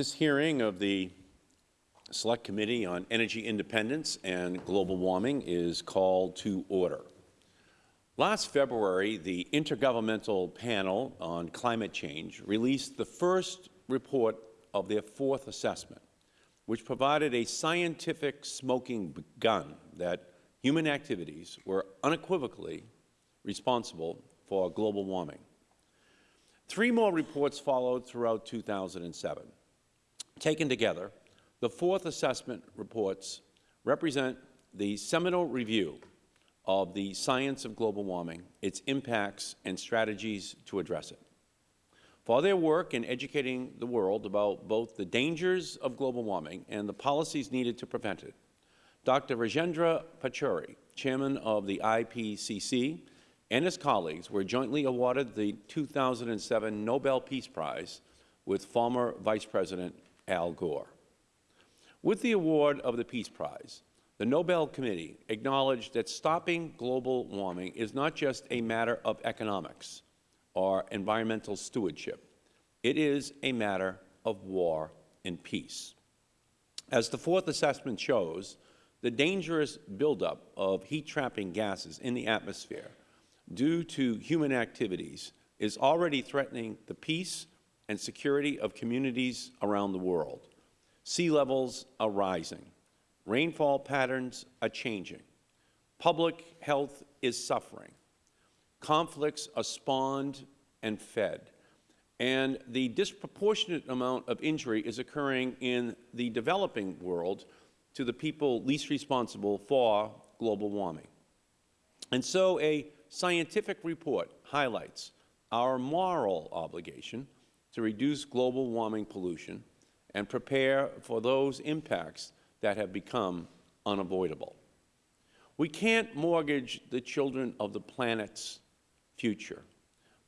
This hearing of the Select Committee on Energy Independence and Global Warming is called to order. Last February, the Intergovernmental Panel on Climate Change released the first report of their fourth assessment, which provided a scientific smoking gun that human activities were unequivocally responsible for global warming. Three more reports followed throughout 2007. Taken together, the fourth assessment reports represent the seminal review of the science of global warming, its impacts, and strategies to address it. For their work in educating the world about both the dangers of global warming and the policies needed to prevent it, Dr. Rajendra Pachauri, Chairman of the IPCC, and his colleagues were jointly awarded the 2007 Nobel Peace Prize with former Vice President Al Gore. With the award of the Peace Prize, the Nobel Committee acknowledged that stopping global warming is not just a matter of economics or environmental stewardship. It is a matter of war and peace. As the fourth assessment shows, the dangerous buildup of heat-trapping gases in the atmosphere due to human activities is already threatening the peace and security of communities around the world. Sea levels are rising. Rainfall patterns are changing. Public health is suffering. Conflicts are spawned and fed. And the disproportionate amount of injury is occurring in the developing world to the people least responsible for global warming. And so a scientific report highlights our moral obligation to reduce global warming pollution and prepare for those impacts that have become unavoidable. We can't mortgage the children of the planet's future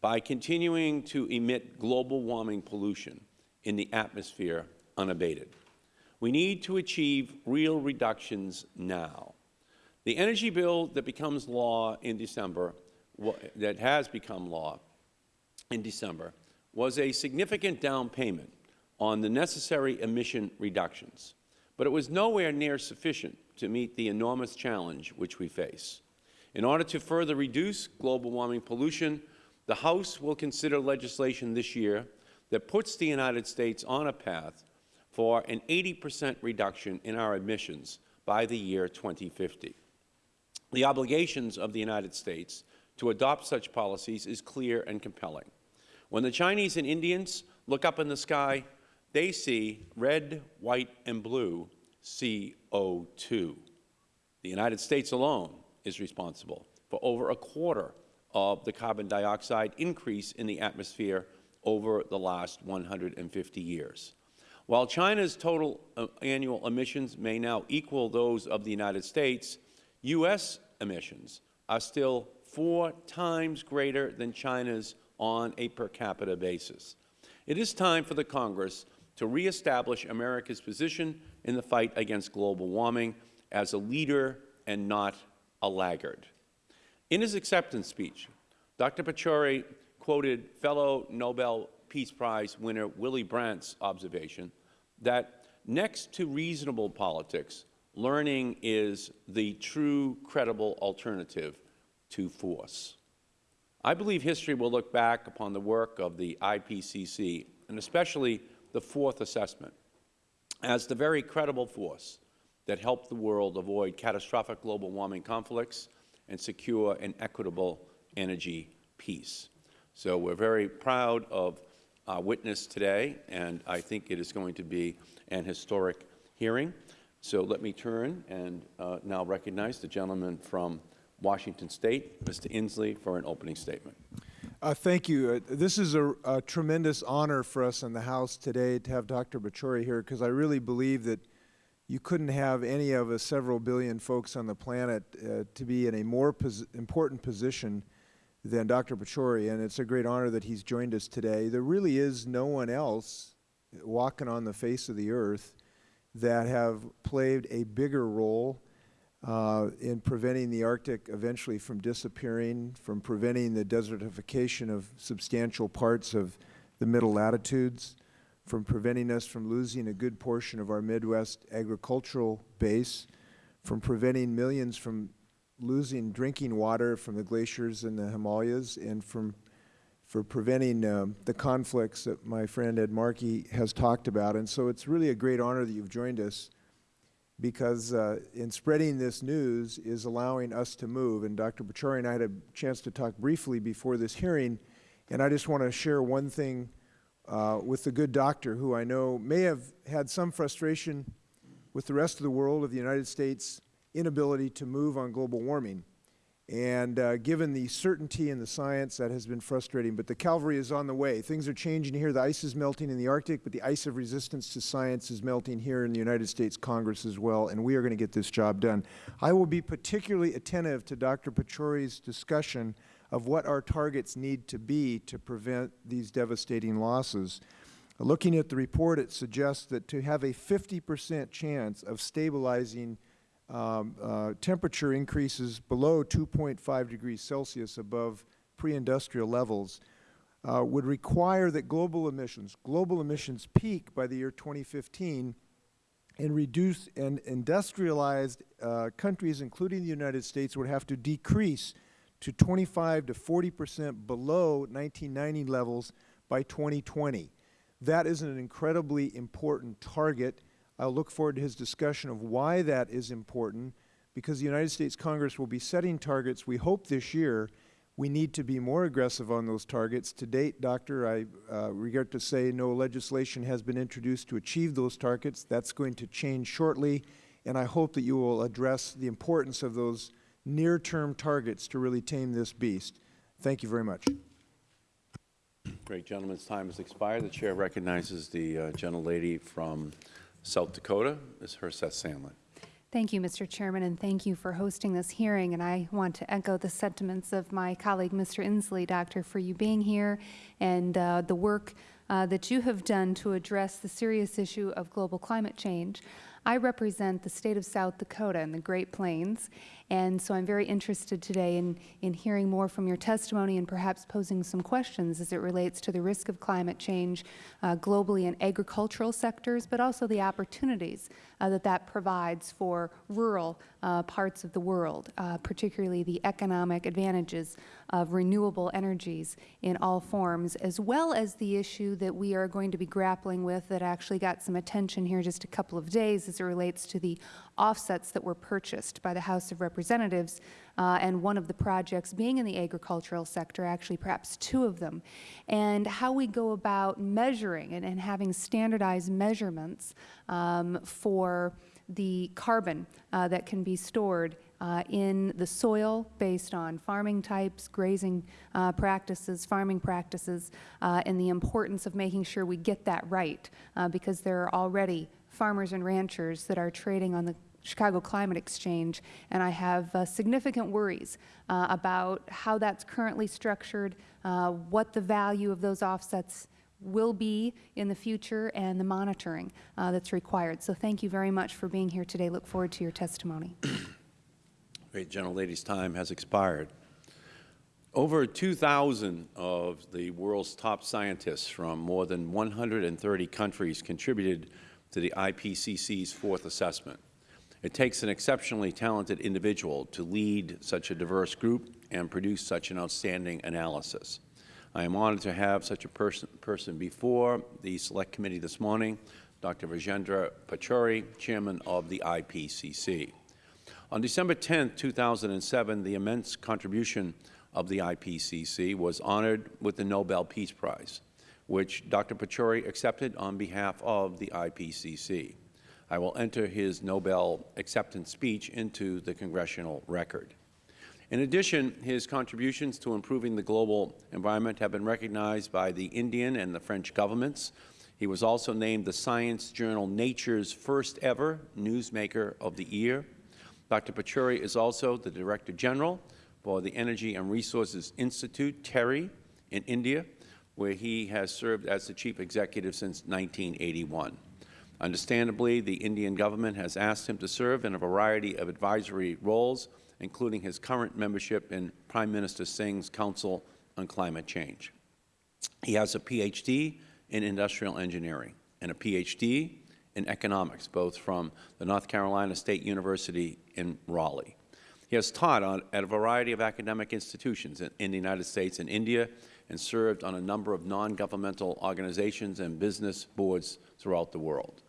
by continuing to emit global warming pollution in the atmosphere unabated. We need to achieve real reductions now. The energy bill that becomes law in December, that has become law in December, was a significant down payment on the necessary emission reductions, but it was nowhere near sufficient to meet the enormous challenge which we face. In order to further reduce global warming pollution, the House will consider legislation this year that puts the United States on a path for an 80 percent reduction in our emissions by the year 2050. The obligations of the United States to adopt such policies is clear and compelling. When the Chinese and Indians look up in the sky, they see red, white, and blue CO2. The United States alone is responsible for over a quarter of the carbon dioxide increase in the atmosphere over the last 150 years. While China's total uh, annual emissions may now equal those of the United States, U.S. emissions are still four times greater than China's on a per capita basis. It is time for the Congress to reestablish America's position in the fight against global warming as a leader and not a laggard. In his acceptance speech, Dr. Pachauri quoted fellow Nobel Peace Prize winner Willy Brandt's observation that next to reasonable politics, learning is the true credible alternative to force. I believe history will look back upon the work of the IPCC, and especially the fourth assessment, as the very credible force that helped the world avoid catastrophic global warming conflicts and secure an equitable energy peace. So we are very proud of our witness today, and I think it is going to be an historic hearing. So let me turn and uh, now recognize the gentleman from Washington State, Mr. Inslee, for an opening statement. Uh, thank you. Uh, this is a, a, tremendous honor for us in the House today to have Dr. Pachauri here because I really believe that you couldn't have any of us several billion folks on the planet uh, to be in a more pos important position than Dr. Pachauri, and it's a great honor that he's joined us today. There really is no one else walking on the face of the earth that have played a bigger role uh, in preventing the Arctic eventually from disappearing, from preventing the desertification of substantial parts of the middle latitudes, from preventing us from losing a good portion of our Midwest agricultural base, from preventing millions from losing drinking water from the glaciers in the Himalayas, and from for preventing um, the conflicts that my friend Ed Markey has talked about. And so it's really a great honor that you've joined us because uh, in spreading this news is allowing us to move. And Dr. Pachauri and I had a chance to talk briefly before this hearing, and I just want to share one thing uh, with the good doctor who I know may have had some frustration with the rest of the world of the United States' inability to move on global warming. And uh, given the certainty in the science, that has been frustrating. But the Calvary is on the way. Things are changing here. The ice is melting in the Arctic, but the ice of resistance to science is melting here in the United States Congress as well, and we are going to get this job done. I will be particularly attentive to Dr. Pachauri's discussion of what our targets need to be to prevent these devastating losses. Looking at the report, it suggests that to have a 50 percent chance of stabilizing um, uh, temperature increases below 2.5 degrees Celsius above pre-industrial levels uh, would require that global emissions, global emissions peak by the year 2015 and reduce and industrialized uh, countries, including the United States, would have to decrease to 25 to 40 percent below 1990 levels by 2020. That is an incredibly important target. I look forward to his discussion of why that is important, because the United States Congress will be setting targets, we hope this year. We need to be more aggressive on those targets. To date, Doctor, I uh, regret to say no legislation has been introduced to achieve those targets. That is going to change shortly, and I hope that you will address the importance of those near-term targets to really tame this beast. Thank you very much. Great. Gentleman's time has expired. The Chair recognizes the uh, gentlelady from South Dakota, Ms. Herseth Sandlin. Thank you, Mr. Chairman, and thank you for hosting this hearing. And I want to echo the sentiments of my colleague, Mr. Inslee, Doctor, for you being here and uh, the work uh, that you have done to address the serious issue of global climate change. I represent the state of South Dakota and the Great Plains, and so I'm very interested today in, in hearing more from your testimony and perhaps posing some questions as it relates to the risk of climate change uh, globally in agricultural sectors, but also the opportunities uh, that that provides for rural uh, parts of the world, uh, particularly the economic advantages of renewable energies in all forms, as well as the issue that we are going to be grappling with that actually got some attention here just a couple of days as it relates to the offsets that were purchased by the House of Representatives, uh, and one of the projects being in the agricultural sector, actually perhaps two of them, and how we go about measuring and, and having standardized measurements um, for the carbon uh, that can be stored uh, in the soil based on farming types, grazing uh, practices, farming practices, uh, and the importance of making sure we get that right uh, because there are already farmers and ranchers that are trading on the Chicago Climate Exchange, and I have uh, significant worries uh, about how that's currently structured, uh, what the value of those offsets will be in the future, and the monitoring uh, that's required. So thank you very much for being here today. Look forward to your testimony. Great. General. Gentlelady's time has expired. Over 2,000 of the world's top scientists from more than 130 countries contributed to the IPCC's fourth assessment. It takes an exceptionally talented individual to lead such a diverse group and produce such an outstanding analysis. I am honored to have such a person, person before the Select Committee this morning, Dr. Rajendra Pachauri, Chairman of the IPCC. On December 10, 2007, the immense contribution of the IPCC was honored with the Nobel Peace Prize which Dr. Pachauri accepted on behalf of the IPCC. I will enter his Nobel acceptance speech into the Congressional record. In addition, his contributions to improving the global environment have been recognized by the Indian and the French governments. He was also named the science journal Nature's first ever Newsmaker of the Year. Dr. Pachauri is also the Director General for the Energy and Resources Institute, TERI, in India, where he has served as the Chief Executive since 1981. Understandably, the Indian government has asked him to serve in a variety of advisory roles, including his current membership in Prime Minister Singh's Council on Climate Change. He has a Ph.D. in industrial engineering. and a Ph.D. in economics, both from the North Carolina State University in Raleigh. He has taught on, at a variety of academic institutions in, in the United States and India and served on a number of non-governmental organizations and business boards throughout the world.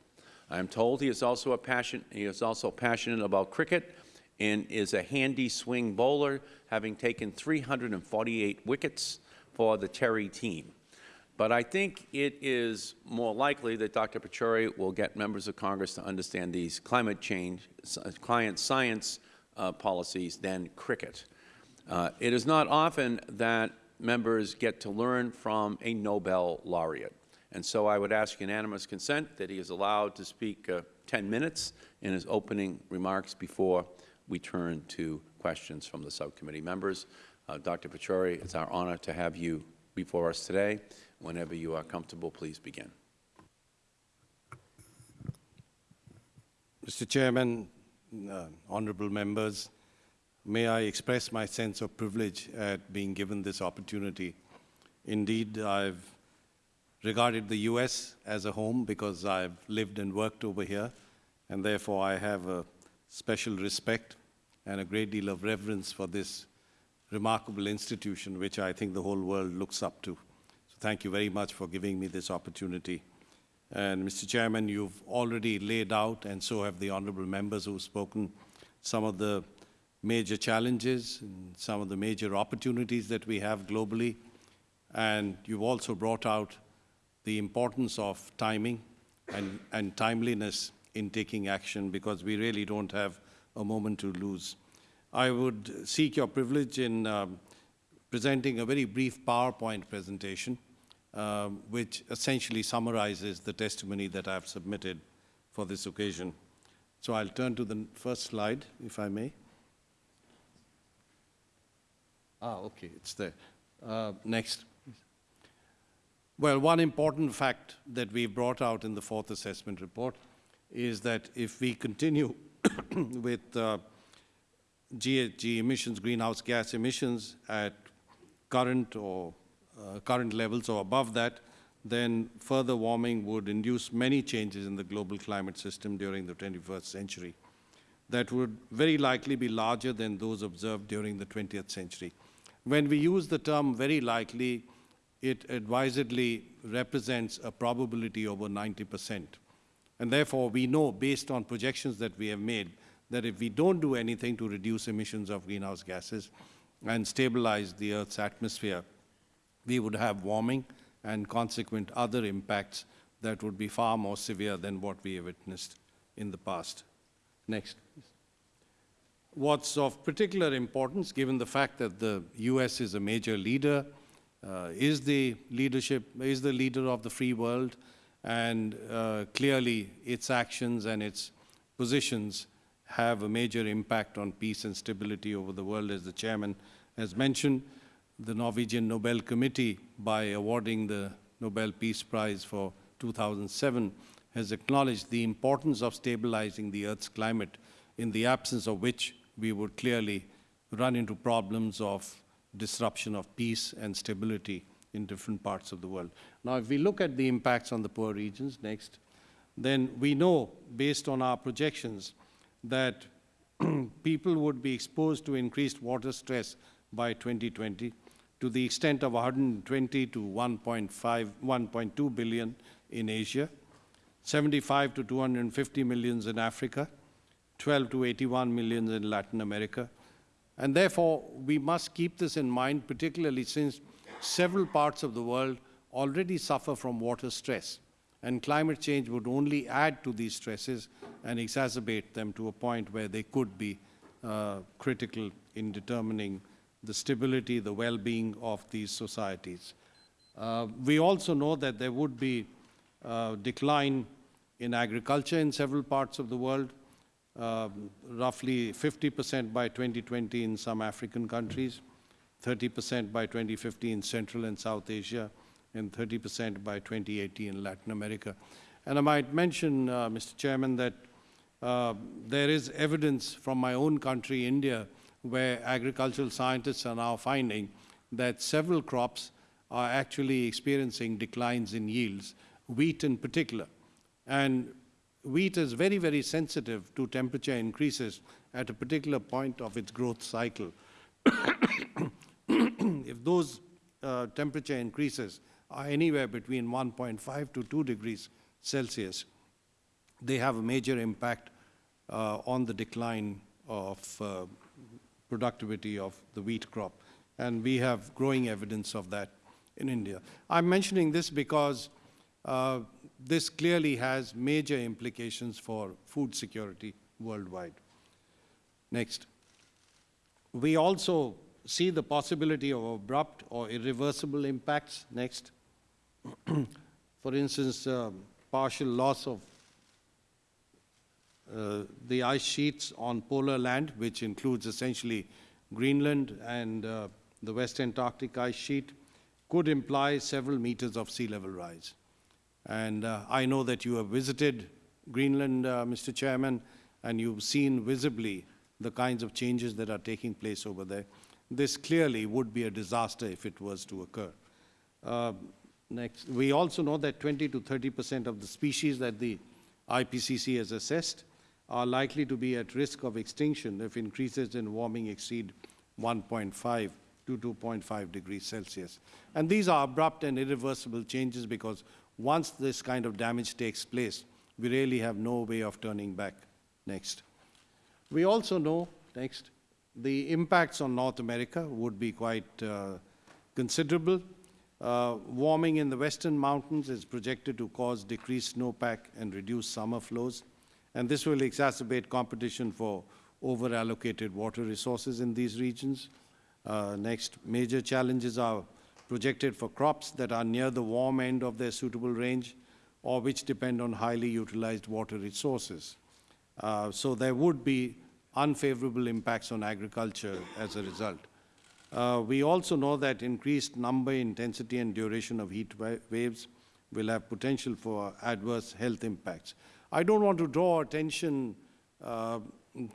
I am told he is also a passion, he is also passionate about cricket and is a handy swing bowler, having taken 348 wickets for the TERI team. But I think it is more likely that Dr. Pachauri will get members of Congress to understand these climate change, client science uh, policies than cricket. Uh, it is not often that members get to learn from a Nobel laureate. And so I would ask unanimous consent that he is allowed to speak uh, 10 minutes in his opening remarks before we turn to questions from the subcommittee members. Uh, Dr. Pachauri, it's our honor to have you before us today. Whenever you are comfortable, please begin. Mr. Chairman, uh, honorable members, may I express my sense of privilege at being given this opportunity. Indeed, I've regarded the U.S. as a home because I've lived and worked over here, and therefore I have a special respect and a great deal of reverence for this remarkable institution, which I think the whole world looks up to. So thank you very much for giving me this opportunity. And Mr. Chairman, you've already laid out, and so have the honorable members who've spoken, some of the major challenges and some of the major opportunities that we have globally. And you've also brought out the importance of timing and, and timeliness in taking action because we really don't have a moment to lose. I would seek your privilege in um, presenting a very brief PowerPoint presentation, um, which essentially summarizes the testimony that I've submitted for this occasion. So I'll turn to the first slide, if I may. Ah, okay, it's there. Uh, next. Well, one important fact that we brought out in the fourth assessment report is that if we continue with uh, GHG emissions, greenhouse gas emissions at current or uh, current levels or above that, then further warming would induce many changes in the global climate system during the 21st century that would very likely be larger than those observed during the 20th century. When we use the term very likely, it advisedly represents a probability over 90 percent. And therefore, we know, based on projections that we have made, that if we don't do anything to reduce emissions of greenhouse gases and stabilize the Earth's atmosphere, we would have warming and consequent other impacts that would be far more severe than what we have witnessed in the past. Next. What's of particular importance, given the fact that the U.S. is a major leader, uh, is the leadership, is the leader of the free world, and uh, clearly its actions and its positions have a major impact on peace and stability over the world, as the chairman has mentioned. The Norwegian Nobel Committee, by awarding the Nobel Peace Prize for 2007, has acknowledged the importance of stabilizing the Earth's climate, in the absence of which we would clearly run into problems of disruption of peace and stability in different parts of the world. Now, if we look at the impacts on the poor regions, next, then we know, based on our projections, that people would be exposed to increased water stress by 2020 to the extent of 120 to 1.5, 1.2 billion in Asia, 75 to 250 millions in Africa, 12 to 81 millions in Latin America. And therefore, we must keep this in mind, particularly since several parts of the world already suffer from water stress. And climate change would only add to these stresses and exacerbate them to a point where they could be uh, critical in determining the stability, the well-being of these societies. Uh, we also know that there would be uh, decline in agriculture in several parts of the world, um, roughly 50% by 2020 in some African countries, 30% by 2050 in Central and South Asia, and 30% by 2080 in Latin America. And I might mention, uh, Mr. Chairman, that uh, there is evidence from my own country, India, where agricultural scientists are now finding that several crops are actually experiencing declines in yields, wheat in particular. And wheat is very, very sensitive to temperature increases at a particular point of its growth cycle. if those uh, temperature increases are anywhere between 1.5 to 2 degrees Celsius, they have a major impact uh, on the decline of uh, productivity of the wheat crop. And we have growing evidence of that in India. I'm mentioning this because uh, this clearly has major implications for food security worldwide. Next. We also see the possibility of abrupt or irreversible impacts. Next. for instance, um, partial loss of uh, the ice sheets on polar land, which includes essentially Greenland and uh, the West Antarctic ice sheet, could imply several meters of sea level rise. And uh, I know that you have visited Greenland, uh, Mr. Chairman, and you've seen visibly the kinds of changes that are taking place over there. This clearly would be a disaster if it was to occur. Uh, next, we also know that 20 to 30 percent of the species that the IPCC has assessed are likely to be at risk of extinction if increases in warming exceed 1.5 to 2.5 degrees Celsius. And these are abrupt and irreversible changes because once this kind of damage takes place, we really have no way of turning back. Next. We also know, next, the impacts on North America would be quite uh, considerable. Uh, warming in the western mountains is projected to cause decreased snowpack and reduce summer flows, and this will exacerbate competition for over-allocated water resources in these regions. Uh, next, major challenges are projected for crops that are near the warm end of their suitable range or which depend on highly utilized water resources. Uh, so there would be unfavorable impacts on agriculture as a result. Uh, we also know that increased number, intensity, and duration of heat wa waves will have potential for adverse health impacts. I don't want to draw attention uh,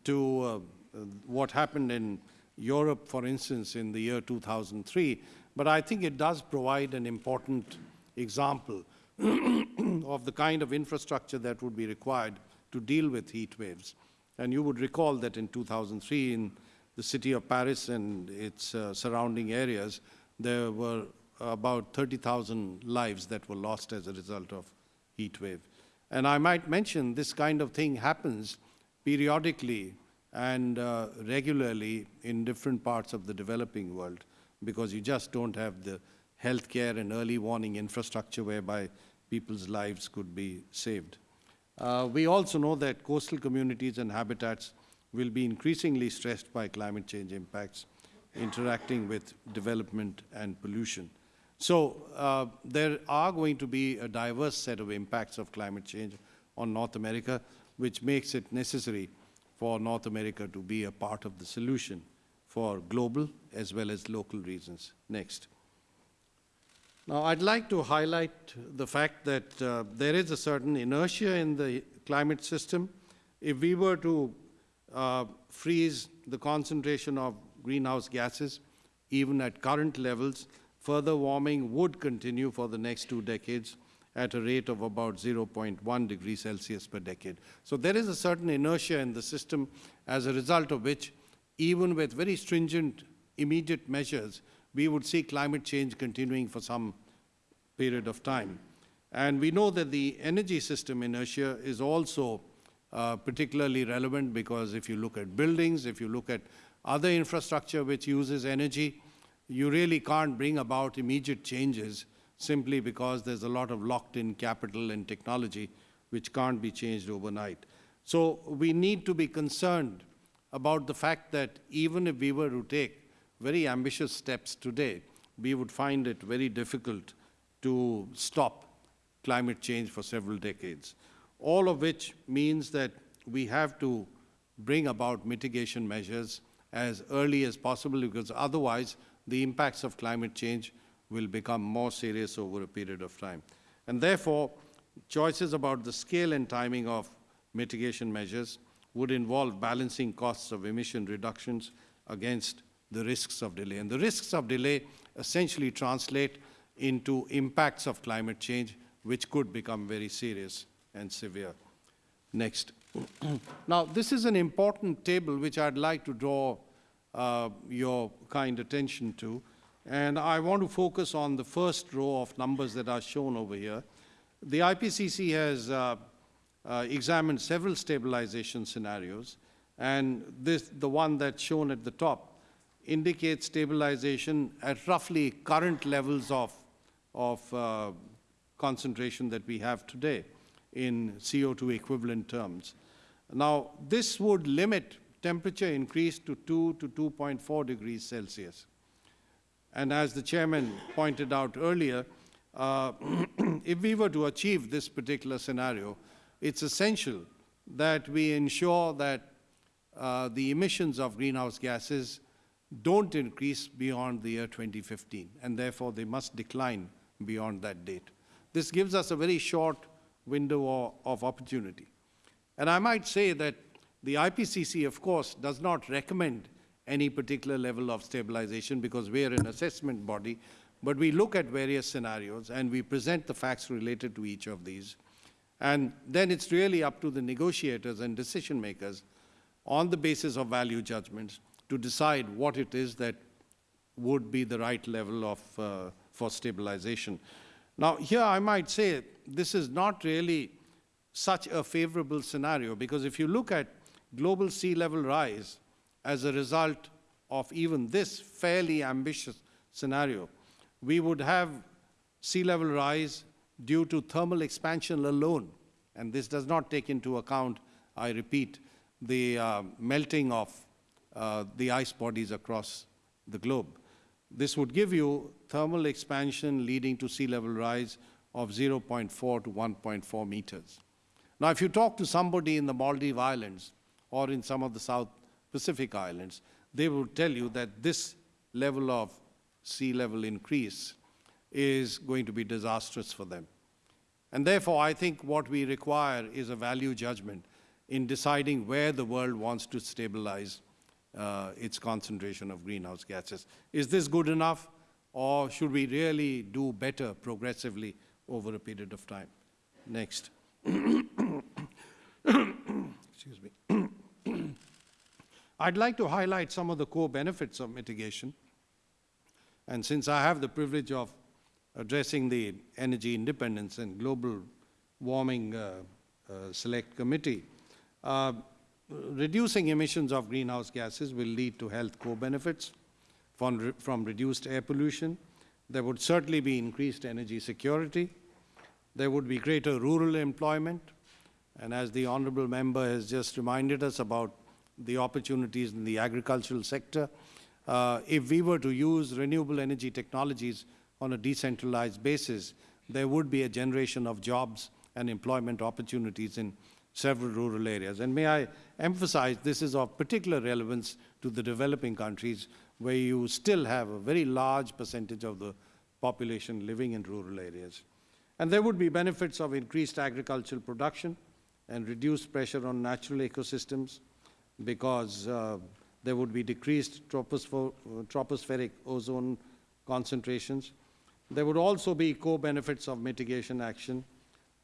to uh, what happened in Europe, for instance, in the year 2003, but I think it does provide an important example of the kind of infrastructure that would be required to deal with heat waves. And you would recall that in 2003, in the city of Paris and its uh, surrounding areas, there were about 30,000 lives that were lost as a result of heat wave. And I might mention this kind of thing happens periodically and uh, regularly in different parts of the developing world because you just don't have the healthcare and early warning infrastructure whereby people's lives could be saved. Uh, we also know that coastal communities and habitats will be increasingly stressed by climate change impacts, interacting with development and pollution. So uh, there are going to be a diverse set of impacts of climate change on North America, which makes it necessary for North America to be a part of the solution for global as well as local reasons. Next. Now, I'd like to highlight the fact that uh, there is a certain inertia in the climate system. If we were to uh, freeze the concentration of greenhouse gases, even at current levels, further warming would continue for the next two decades at a rate of about 0.1 degrees Celsius per decade. So there is a certain inertia in the system as a result of which, even with very stringent immediate measures, we would see climate change continuing for some period of time. And we know that the energy system inertia is also uh, particularly relevant because if you look at buildings, if you look at other infrastructure which uses energy, you really can't bring about immediate changes simply because there's a lot of locked-in capital and technology which can't be changed overnight. So we need to be concerned about the fact that even if we were to take very ambitious steps today, we would find it very difficult to stop climate change for several decades. All of which means that we have to bring about mitigation measures as early as possible because otherwise the impacts of climate change will become more serious over a period of time. And therefore, choices about the scale and timing of mitigation measures would involve balancing costs of emission reductions against the risks of delay. And the risks of delay essentially translate into impacts of climate change, which could become very serious and severe. Next. now, this is an important table which I'd like to draw uh, your kind attention to. And I want to focus on the first row of numbers that are shown over here. The IPCC has uh, uh, examined several stabilization scenarios, and this, the one that's shown at the top indicates stabilization at roughly current levels of, of uh, concentration that we have today in CO2 equivalent terms. Now, this would limit temperature increase to 2 to 2.4 degrees Celsius. And as the chairman pointed out earlier, uh, if we were to achieve this particular scenario, it's essential that we ensure that uh, the emissions of greenhouse gases don't increase beyond the year 2015, and therefore they must decline beyond that date. This gives us a very short window of opportunity. And I might say that the IPCC, of course, does not recommend any particular level of stabilization because we are an assessment body, but we look at various scenarios and we present the facts related to each of these. And then it's really up to the negotiators and decision makers on the basis of value judgments to decide what it is that would be the right level of, uh, for stabilization. Now, here I might say this is not really such a favorable scenario because if you look at global sea level rise as a result of even this fairly ambitious scenario, we would have sea level rise due to thermal expansion alone. And this does not take into account, I repeat, the uh, melting of uh, the ice bodies across the globe. This would give you thermal expansion leading to sea level rise of 0.4 to 1.4 meters. Now, if you talk to somebody in the Maldive Islands or in some of the South Pacific Islands, they will tell you that this level of sea level increase is going to be disastrous for them. And therefore, I think what we require is a value judgment in deciding where the world wants to stabilize uh, its concentration of greenhouse gases. Is this good enough, or should we really do better progressively over a period of time? Next. Excuse me. I'd like to highlight some of the core benefits of mitigation. And since I have the privilege of addressing the Energy Independence and Global Warming uh, uh, Select Committee, uh, reducing emissions of greenhouse gases will lead to health co-benefits from, re from reduced air pollution. There would certainly be increased energy security. There would be greater rural employment. And as the honorable member has just reminded us about the opportunities in the agricultural sector, uh, if we were to use renewable energy technologies on a decentralized basis, there would be a generation of jobs and employment opportunities in several rural areas. And may I emphasize this is of particular relevance to the developing countries where you still have a very large percentage of the population living in rural areas. And there would be benefits of increased agricultural production and reduced pressure on natural ecosystems because uh, there would be decreased tropospheric ozone concentrations. There would also be co-benefits of mitigation action,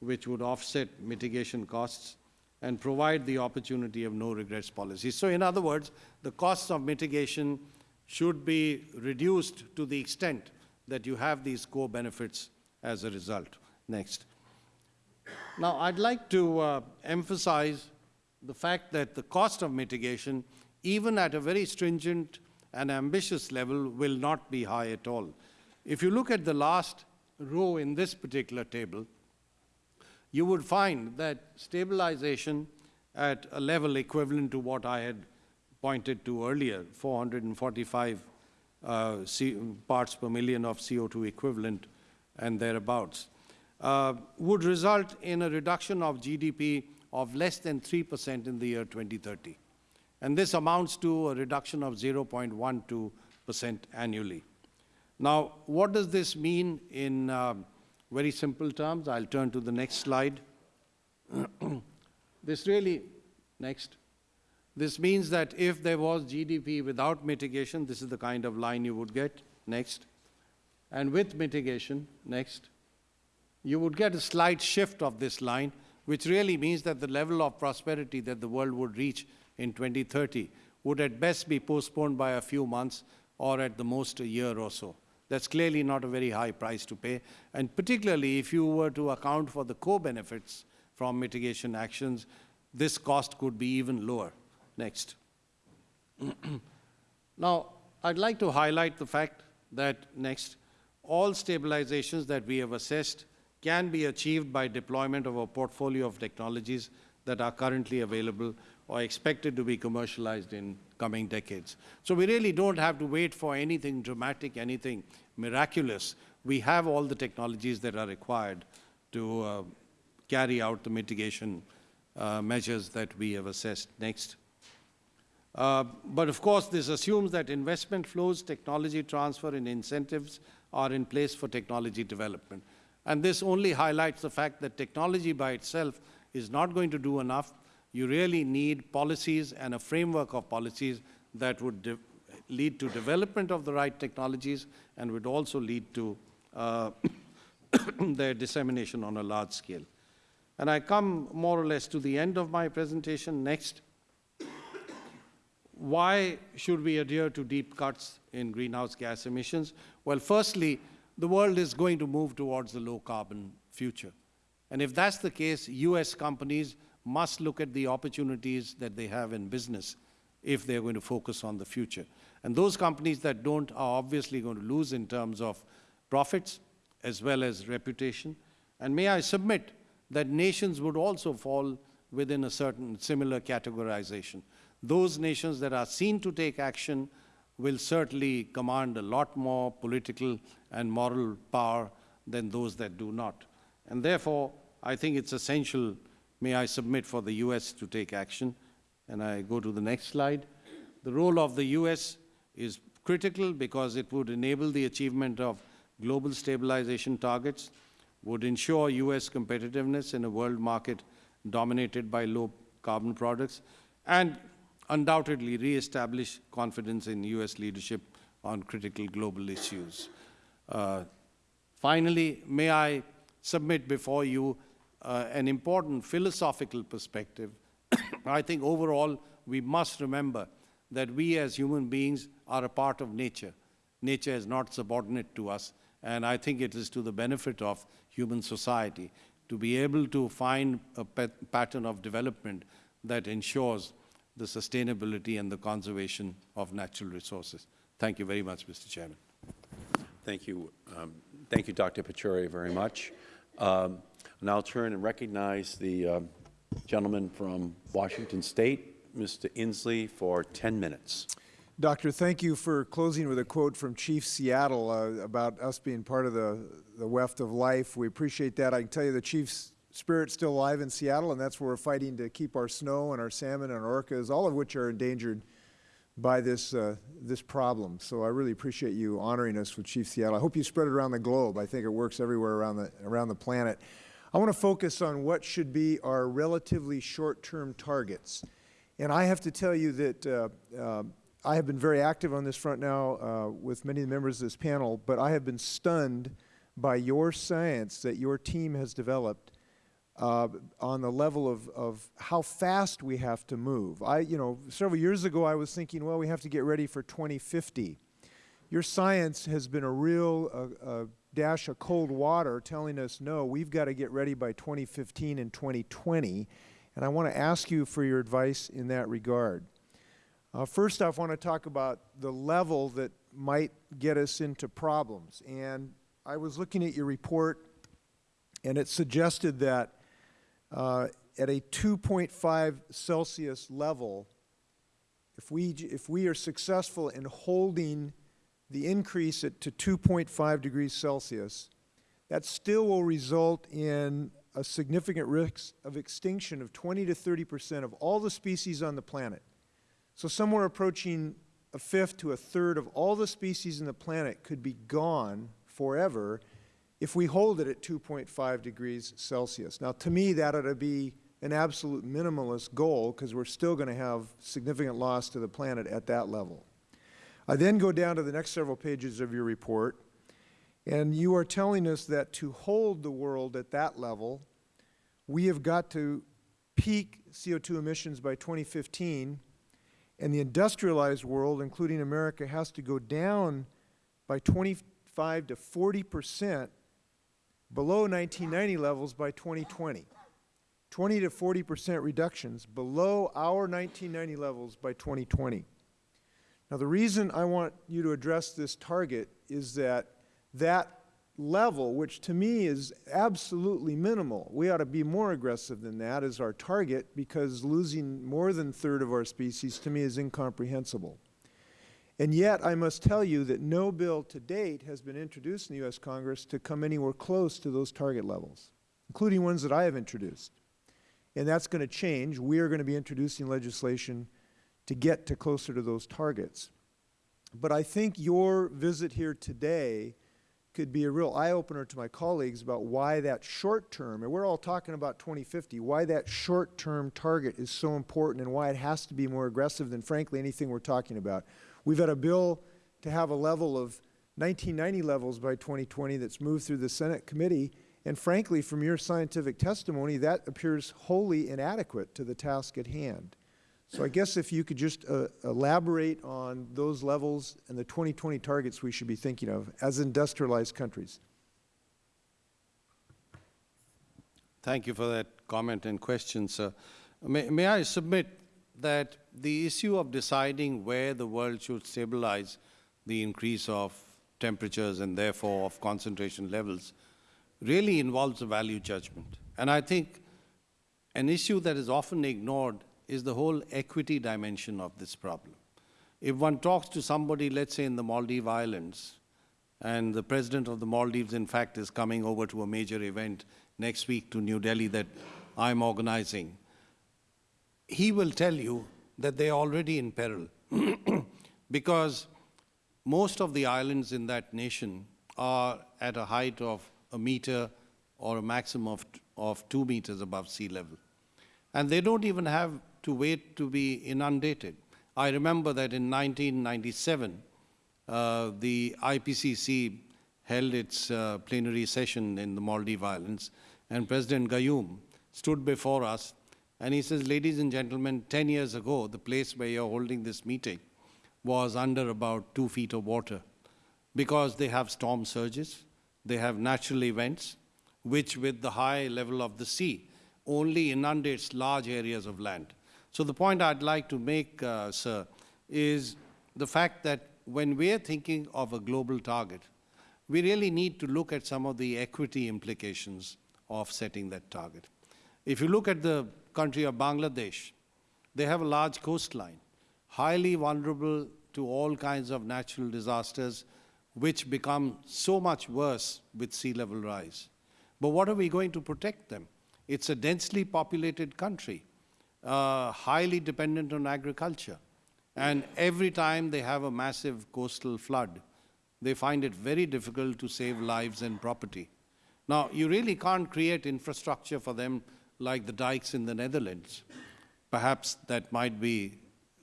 which would offset mitigation costs and provide the opportunity of no regrets policy. So in other words, the costs of mitigation should be reduced to the extent that you have these co-benefits as a result. Next. Now, I'd like to uh, emphasize the fact that the cost of mitigation, even at a very stringent and ambitious level, will not be high at all. If you look at the last row in this particular table, you would find that stabilization at a level equivalent to what I had pointed to earlier, 445 uh, parts per million of CO2 equivalent and thereabouts, uh, would result in a reduction of GDP of less than 3% in the year 2030. And this amounts to a reduction of 0.12% annually. Now, what does this mean in uh, very simple terms. I'll turn to the next slide. this really, next. This means that if there was GDP without mitigation, this is the kind of line you would get, next. And with mitigation, next, you would get a slight shift of this line, which really means that the level of prosperity that the world would reach in 2030 would at best be postponed by a few months or at the most a year or so. That's clearly not a very high price to pay, and particularly if you were to account for the co-benefits from mitigation actions, this cost could be even lower. Next. now, I'd like to highlight the fact that, next, all stabilizations that we have assessed can be achieved by deployment of a portfolio of technologies that are currently available or expected to be commercialized in coming decades. So we really don't have to wait for anything dramatic, anything miraculous. We have all the technologies that are required to uh, carry out the mitigation uh, measures that we have assessed. Next. Uh, but of course, this assumes that investment flows, technology transfer, and incentives are in place for technology development. And this only highlights the fact that technology by itself is not going to do enough. You really need policies and a framework of policies that would lead to development of the right technologies and would also lead to uh, their dissemination on a large scale. And I come more or less to the end of my presentation. Next. Why should we adhere to deep cuts in greenhouse gas emissions? Well, firstly, the world is going to move towards the low carbon future. And if that's the case, US companies must look at the opportunities that they have in business if they're going to focus on the future. And those companies that don't are obviously going to lose in terms of profits as well as reputation. And may I submit that nations would also fall within a certain similar categorization. Those nations that are seen to take action will certainly command a lot more political and moral power than those that do not. And therefore, I think it's essential, may I submit, for the US to take action. And I go to the next slide. The role of the US is critical because it would enable the achievement of global stabilization targets, would ensure U.S. competitiveness in a world market dominated by low carbon products, and undoubtedly re-establish confidence in U.S. leadership on critical global issues. Uh, finally, may I submit before you uh, an important philosophical perspective. I think overall we must remember that we as human beings are a part of nature. Nature is not subordinate to us, and I think it is to the benefit of human society to be able to find a pattern of development that ensures the sustainability and the conservation of natural resources. Thank you very much, Mr. Chairman. Thank you. Um, thank you, Dr. Pachauri, very much. Um, now I'll turn and recognize the uh, gentleman from Washington State, Mr. Inslee, for 10 minutes. Doctor, thank you for closing with a quote from Chief Seattle uh, about us being part of the, the weft of life. We appreciate that. I can tell you the Chief's spirit's still alive in Seattle, and that's where we're fighting to keep our snow and our salmon and our orcas, all of which are endangered by this, uh, this problem. So I really appreciate you honoring us with Chief Seattle. I hope you spread it around the globe. I think it works everywhere around the, around the planet. I want to focus on what should be our relatively short-term targets. And I have to tell you that uh, uh, I have been very active on this front now uh, with many of the members of this panel, but I have been stunned by your science that your team has developed uh, on the level of, of how fast we have to move. I, you know, several years ago I was thinking, well, we have to get ready for 2050. Your science has been a real uh, uh, dash of cold water telling us, no, we've got to get ready by 2015 and 2020. And I want to ask you for your advice in that regard. Uh, first off, I want to talk about the level that might get us into problems. And I was looking at your report, and it suggested that uh, at a 2.5 Celsius level, if we, if we are successful in holding the increase to 2.5 degrees Celsius, that still will result in a significant risk of extinction of 20 to 30 percent of all the species on the planet. So somewhere approaching a fifth to a third of all the species in the planet could be gone forever if we hold it at 2.5 degrees Celsius. Now, to me, that ought to be an absolute minimalist goal because we're still going to have significant loss to the planet at that level. I then go down to the next several pages of your report, and you are telling us that to hold the world at that level, we have got to peak CO2 emissions by 2015, and the industrialized world, including America, has to go down by 25 to 40 percent below 1990 levels by 2020. 20 to 40 percent reductions below our 1990 levels by 2020. Now, the reason I want you to address this target is that that level, which to me is absolutely minimal, we ought to be more aggressive than that as our target because losing more than a third of our species to me is incomprehensible. And yet, I must tell you that no bill to date has been introduced in the U.S. Congress to come anywhere close to those target levels, including ones that I have introduced. And that's going to change. We are going to be introducing legislation to get to closer to those targets. But I think your visit here today could be a real eye-opener to my colleagues about why that short-term, and we're all talking about 2050, why that short-term target is so important and why it has to be more aggressive than, frankly, anything we're talking about. We've had a bill to have a level of 1990 levels by 2020 that's moved through the Senate committee, and frankly, from your scientific testimony, that appears wholly inadequate to the task at hand. So I guess if you could just uh, elaborate on those levels and the 2020 targets we should be thinking of as industrialized countries. Thank you for that comment and question, sir. May, may I submit that the issue of deciding where the world should stabilize the increase of temperatures and therefore of concentration levels really involves a value judgment. And I think an issue that is often ignored is the whole equity dimension of this problem. If one talks to somebody, let's say in the Maldive Islands, and the president of the Maldives, in fact, is coming over to a major event next week to New Delhi that I'm organizing, he will tell you that they're already in peril because most of the islands in that nation are at a height of a meter or a maximum of, of two meters above sea level. And they don't even have to wait to be inundated. I remember that in 1997, uh, the IPCC held its uh, plenary session in the Maldive Islands, and President Gayoom stood before us and he says, ladies and gentlemen, 10 years ago, the place where you're holding this meeting was under about two feet of water because they have storm surges, they have natural events, which with the high level of the sea only inundates large areas of land. So the point I'd like to make, uh, sir, is the fact that when we're thinking of a global target, we really need to look at some of the equity implications of setting that target. If you look at the country of Bangladesh, they have a large coastline, highly vulnerable to all kinds of natural disasters, which become so much worse with sea level rise. But what are we going to protect them? It's a densely populated country, uh, highly dependent on agriculture. And every time they have a massive coastal flood, they find it very difficult to save lives and property. Now, you really can't create infrastructure for them like the dikes in the Netherlands. Perhaps that might be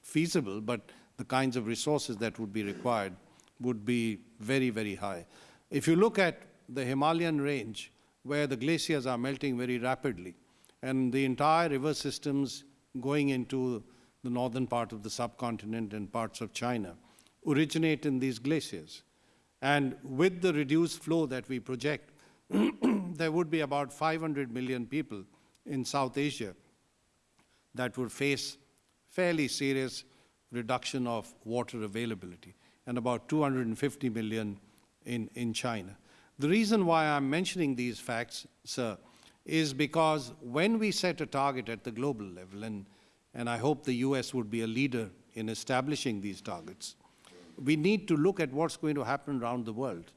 feasible, but the kinds of resources that would be required would be very, very high. If you look at the Himalayan range, where the glaciers are melting very rapidly, and the entire river systems going into the northern part of the subcontinent and parts of China originate in these glaciers. And with the reduced flow that we project, there would be about 500 million people in South Asia that would face fairly serious reduction of water availability and about 250 million in, in China. The reason why I'm mentioning these facts, sir, is because when we set a target at the global level, and, and I hope the US would be a leader in establishing these targets, we need to look at what's going to happen around the world.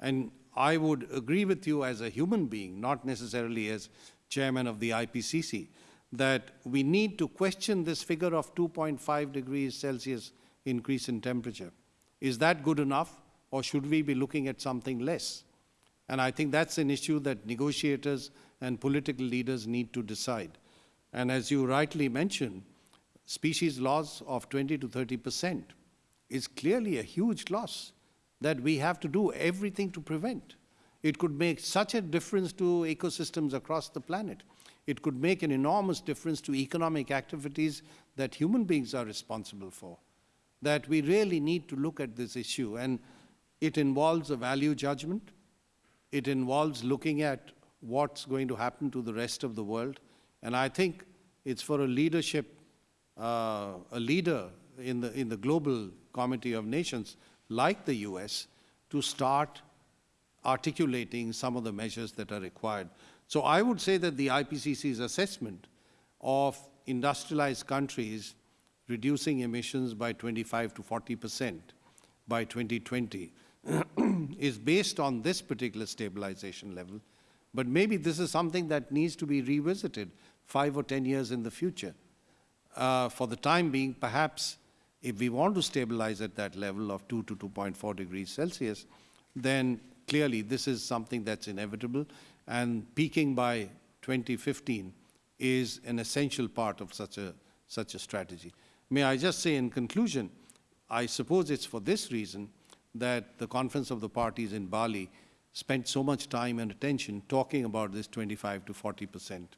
And I would agree with you as a human being, not necessarily as chairman of the IPCC, that we need to question this figure of 2.5 degrees Celsius increase in temperature. Is that good enough, or should we be looking at something less? And I think that's an issue that negotiators and political leaders need to decide. And as you rightly mentioned, species loss of 20 to 30 percent is clearly a huge loss that we have to do everything to prevent. It could make such a difference to ecosystems across the planet. It could make an enormous difference to economic activities that human beings are responsible for. That we really need to look at this issue, and it involves a value judgment. It involves looking at what's going to happen to the rest of the world. And I think it's for a leadership, uh, a leader in the, in the global committee of nations like the US to start articulating some of the measures that are required. So I would say that the IPCC's assessment of industrialized countries reducing emissions by 25 to 40 percent by 2020 is based on this particular stabilization level. But maybe this is something that needs to be revisited five or 10 years in the future. Uh, for the time being, perhaps if we want to stabilize at that level of 2 to 2.4 degrees Celsius, then clearly this is something that's inevitable, and peaking by 2015 is an essential part of such a, such a strategy. May I just say in conclusion, I suppose it's for this reason that the Conference of the Parties in Bali spent so much time and attention talking about this 25 to 40 percent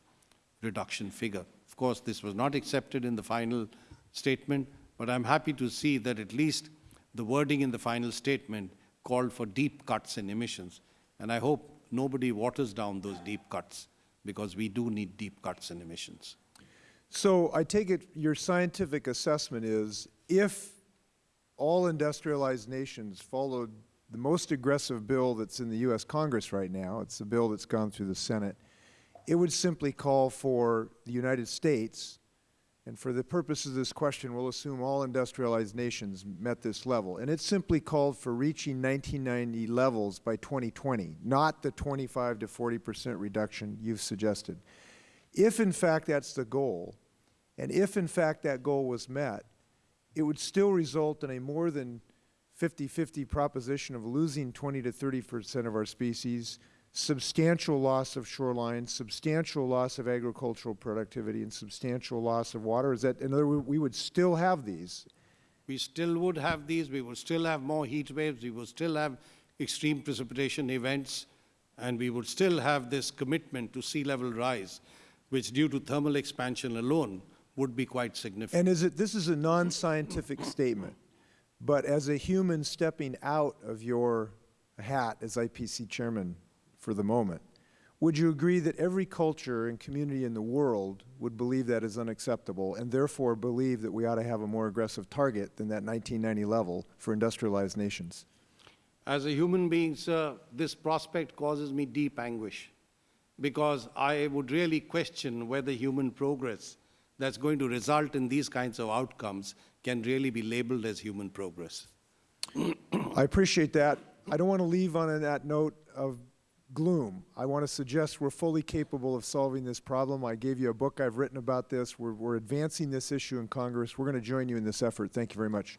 reduction figure. Of course, this was not accepted in the final statement, but I'm happy to see that at least the wording in the final statement called for deep cuts in emissions. And I hope nobody waters down those deep cuts, because we do need deep cuts in emissions. So I take it your scientific assessment is if all industrialized nations followed the most aggressive bill that's in the U.S. Congress right now, it's a bill that's gone through the Senate, it would simply call for the United States, and for the purposes of this question, we'll assume all industrialized nations met this level, and it simply called for reaching 1990 levels by 2020, not the 25 to 40 percent reduction you've suggested. If in fact that's the goal, and if in fact that goal was met, it would still result in a more than 50-50 proposition of losing 20 to 30 percent of our species, substantial loss of shoreline, substantial loss of agricultural productivity, and substantial loss of water. Is that, in other words, we would still have these. We still would have these, we would still have more heat waves, we would still have extreme precipitation events, and we would still have this commitment to sea level rise, which due to thermal expansion alone would be quite significant. And is it, this is a non-scientific statement, but as a human stepping out of your hat as IPCC chairman for the moment, would you agree that every culture and community in the world would believe that is unacceptable and therefore believe that we ought to have a more aggressive target than that 1990 level for industrialized nations? As a human being, sir, this prospect causes me deep anguish because I would really question whether human progress that's going to result in these kinds of outcomes can really be labeled as human progress. I appreciate that. I don't want to leave on that note of gloom. I want to suggest we're fully capable of solving this problem. I gave you a book I've written about this. We're, we're advancing this issue in Congress. We're going to join you in this effort. Thank you very much.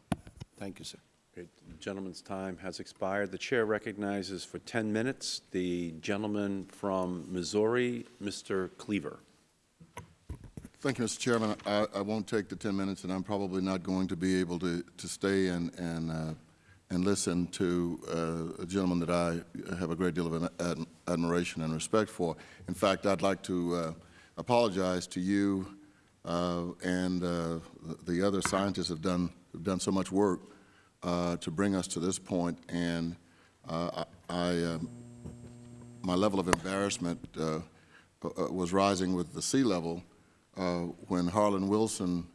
Thank you, sir. Okay, the gentleman's time has expired. The chair recognizes for 10 minutes the gentleman from Missouri, Mr. Cleaver. Thank you, Mr. Chairman. I, I won't take the 10 minutes, and I'm probably not going to be able to, to stay and, and, uh, and listen to uh, a gentleman that I have a great deal of ad admiration and respect for. In fact, I'd like to uh, apologize to you uh, and uh, the other scientists have done, have done so much work uh, to bring us to this point, and I, I my level of embarrassment was rising with the sea level Uh, when Harlan Watson,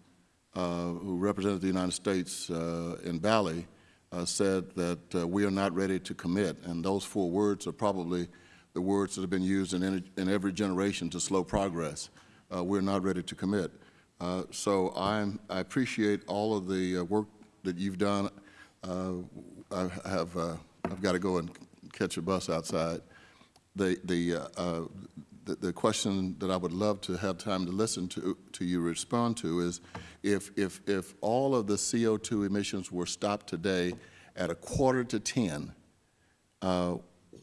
uh, who represented the United States uh, in Bali, uh, said that uh, we are not ready to commit. And those four words are probably the words that have been used in, in every generation to slow progress. we're not ready to commit. so I'm, I appreciate all of the work that you've done. I have I've got to go and catch a bus outside. The, the, uh, the, the question that I would love to have time to listen to, to you respond to is if, if, if all of the CO2 emissions were stopped today at a quarter to 10, uh,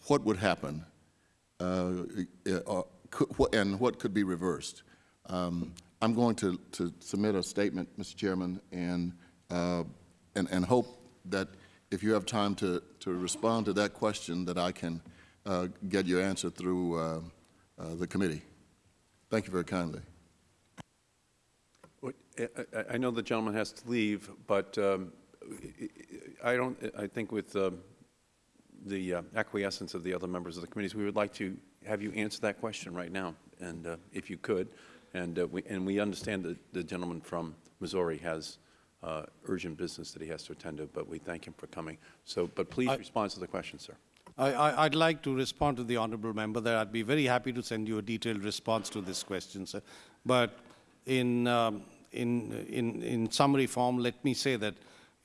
what would happen? Uh, uh, and what could be reversed? Um, I'm going to, to submit a statement, Mr. Chairman, and, uh, and, and hope that if you have time to, to respond to that question, that I can uh, get your answer through uh, the committee. Thank Thank you very kindly. I- I I know the gentleman has to leave, but um, I don't, I think with um, the uh, acquiescence of the other members of the committees, we would like to have you answer that question right now, and uh, if you could. And uh, we, and we understand that the gentleman from Missouri has uh, urgent business that he has to attend to, but we thank him for coming. So, but please respond to the question, sir. I, I'd like to respond to the honourable member that I'd be very happy to send you a detailed response to this question, sir. But in, um, in, in, in summary form, let me say that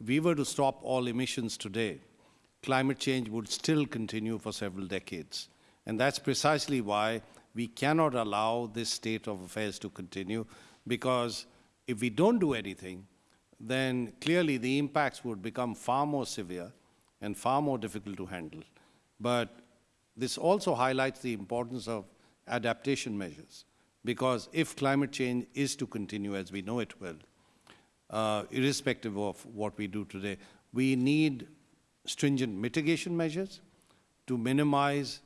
if we were to stop all emissions today, climate change would still continue for several decades. And that's precisely why we cannot allow this state of affairs to continue, because if we don't do anything, then clearly the impacts would become far more severe and far more difficult to handle. But this also highlights the importance of adaptation measures, because if climate change is to continue as we know it will, uh, irrespective of what we do today, we need stringent mitigation measures to minimize,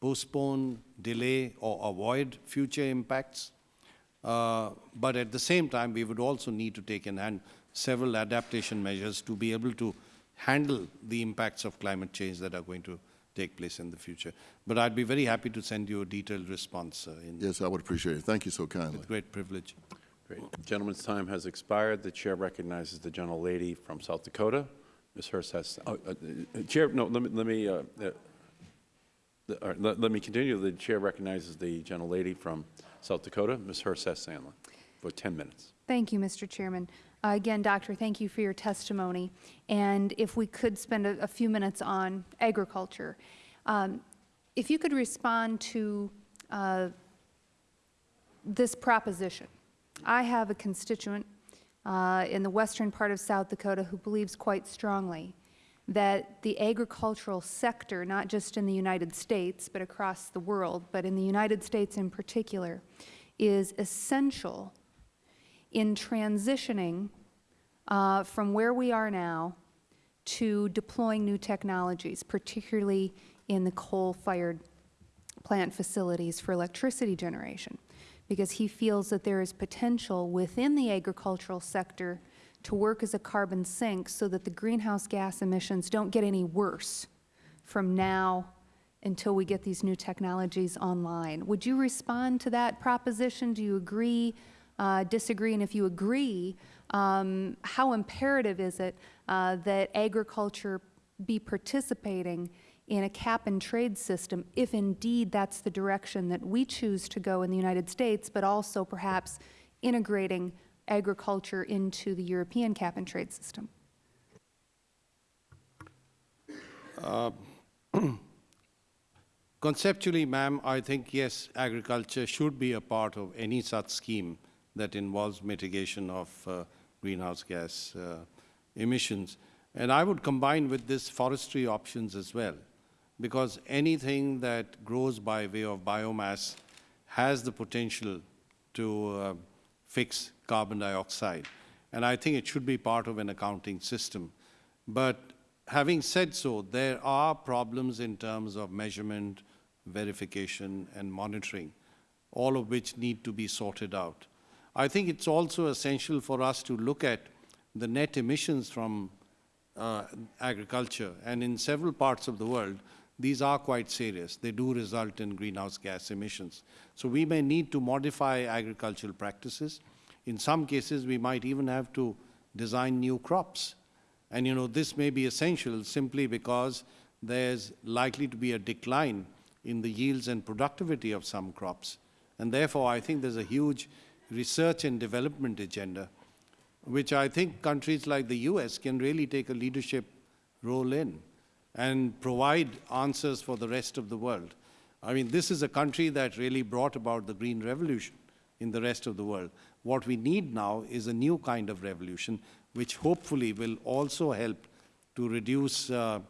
postpone, delay, or avoid future impacts. Uh, but at the same time, we would also need to take in hand several adaptation measures to be able to handle the impacts of climate change that are going to take place in the future. But I'd be very happy to send you a detailed response uh, in Yes, I would appreciate it. Thank you so kindly. with great privilege. Great. Gentleman's time has expired. The chair recognizes the gentlelady from South Dakota. Ms. Herseth has, oh, uh, uh, Chair, no, let me, let me, uh, uh, the- let let me continue. The chair recognizes the gentlelady from South Dakota, Ms. Herseth Sandlin, for 10 minutes. Thank you, Mr. Chairman. Uh, Again, Doctor, thank you for your testimony. And if we could spend a, a few minutes on agriculture. Um, If you could respond to uh, this proposition. I have a constituent uh, in the western part of South Dakota who believes quite strongly that the agricultural sector, not just in the United States, but across the world, but in the United States in particular, is essential in transitioning uh, from where we are now to deploying new technologies, particularly in the coal-fired plant facilities for electricity generation, because he feels that there is potential within the agricultural sector to work as a carbon sink so that the greenhouse gas emissions don't get any worse from now until we get these new technologies online. Would you respond to that proposition? Do you agree, uh, disagree? And if you agree, um, how imperative is it uh, that agriculture be participating in a cap and trade system if indeed that's the direction that we choose to go in the United States, but also perhaps integrating agriculture into the European cap and trade system? Conceptually, ma'am, I think, yes, agriculture should be a part of any such scheme that involves mitigation of uh, greenhouse gas uh, emissions. And I would combine with this forestry options as well, because anything that grows by way of biomass has the potential to uh, fix carbon dioxide. And I think it should be part of an accounting system. But having said so, there are problems in terms of measurement, verification, and monitoring, all of which need to be sorted out. I think it's also essential for us to look at the net emissions from uh, agriculture, and in several parts of the world, these are quite serious. They do result in greenhouse gas emissions. So we may need to modify agricultural practices. In some cases, we might even have to design new crops. And you know, this may be essential simply because there's likely to be a decline in the yields and productivity of some crops. And therefore, I think there's a huge research and development agenda, which I think countries like the US can really take a leadership role in and provide answers for the rest of the world. I mean, this is a country that really brought about the Green Revolution in the rest of the world. What we need now is a new kind of revolution, which hopefully will also help to reduce uh,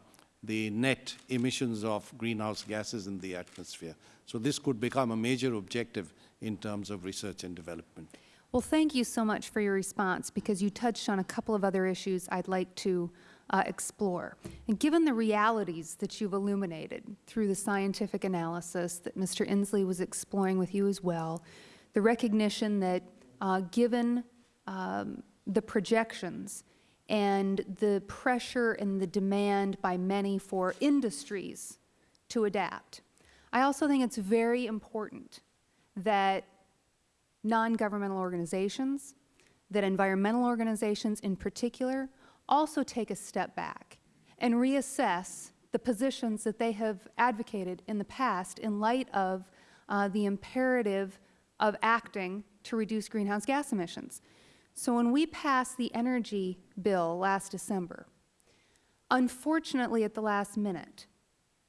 the net emissions of greenhouse gases in the atmosphere. So this could become a major objective in terms of research and development. Well, thank you so much for your response, because you touched on a couple of other issues I'd like to uh, explore. And given the realities that you've illuminated through the scientific analysis that Mr. Inslee was exploring with you as well, the recognition that uh, given um, the projections and the pressure and the demand by many for industries to adapt, I also think it's very important that non-governmental organizations, that environmental organizations in particular, also take a step back and reassess the positions that they have advocated in the past in light of uh, the imperative of acting to reduce greenhouse gas emissions. So when we passed the energy bill last December, unfortunately at the last minute,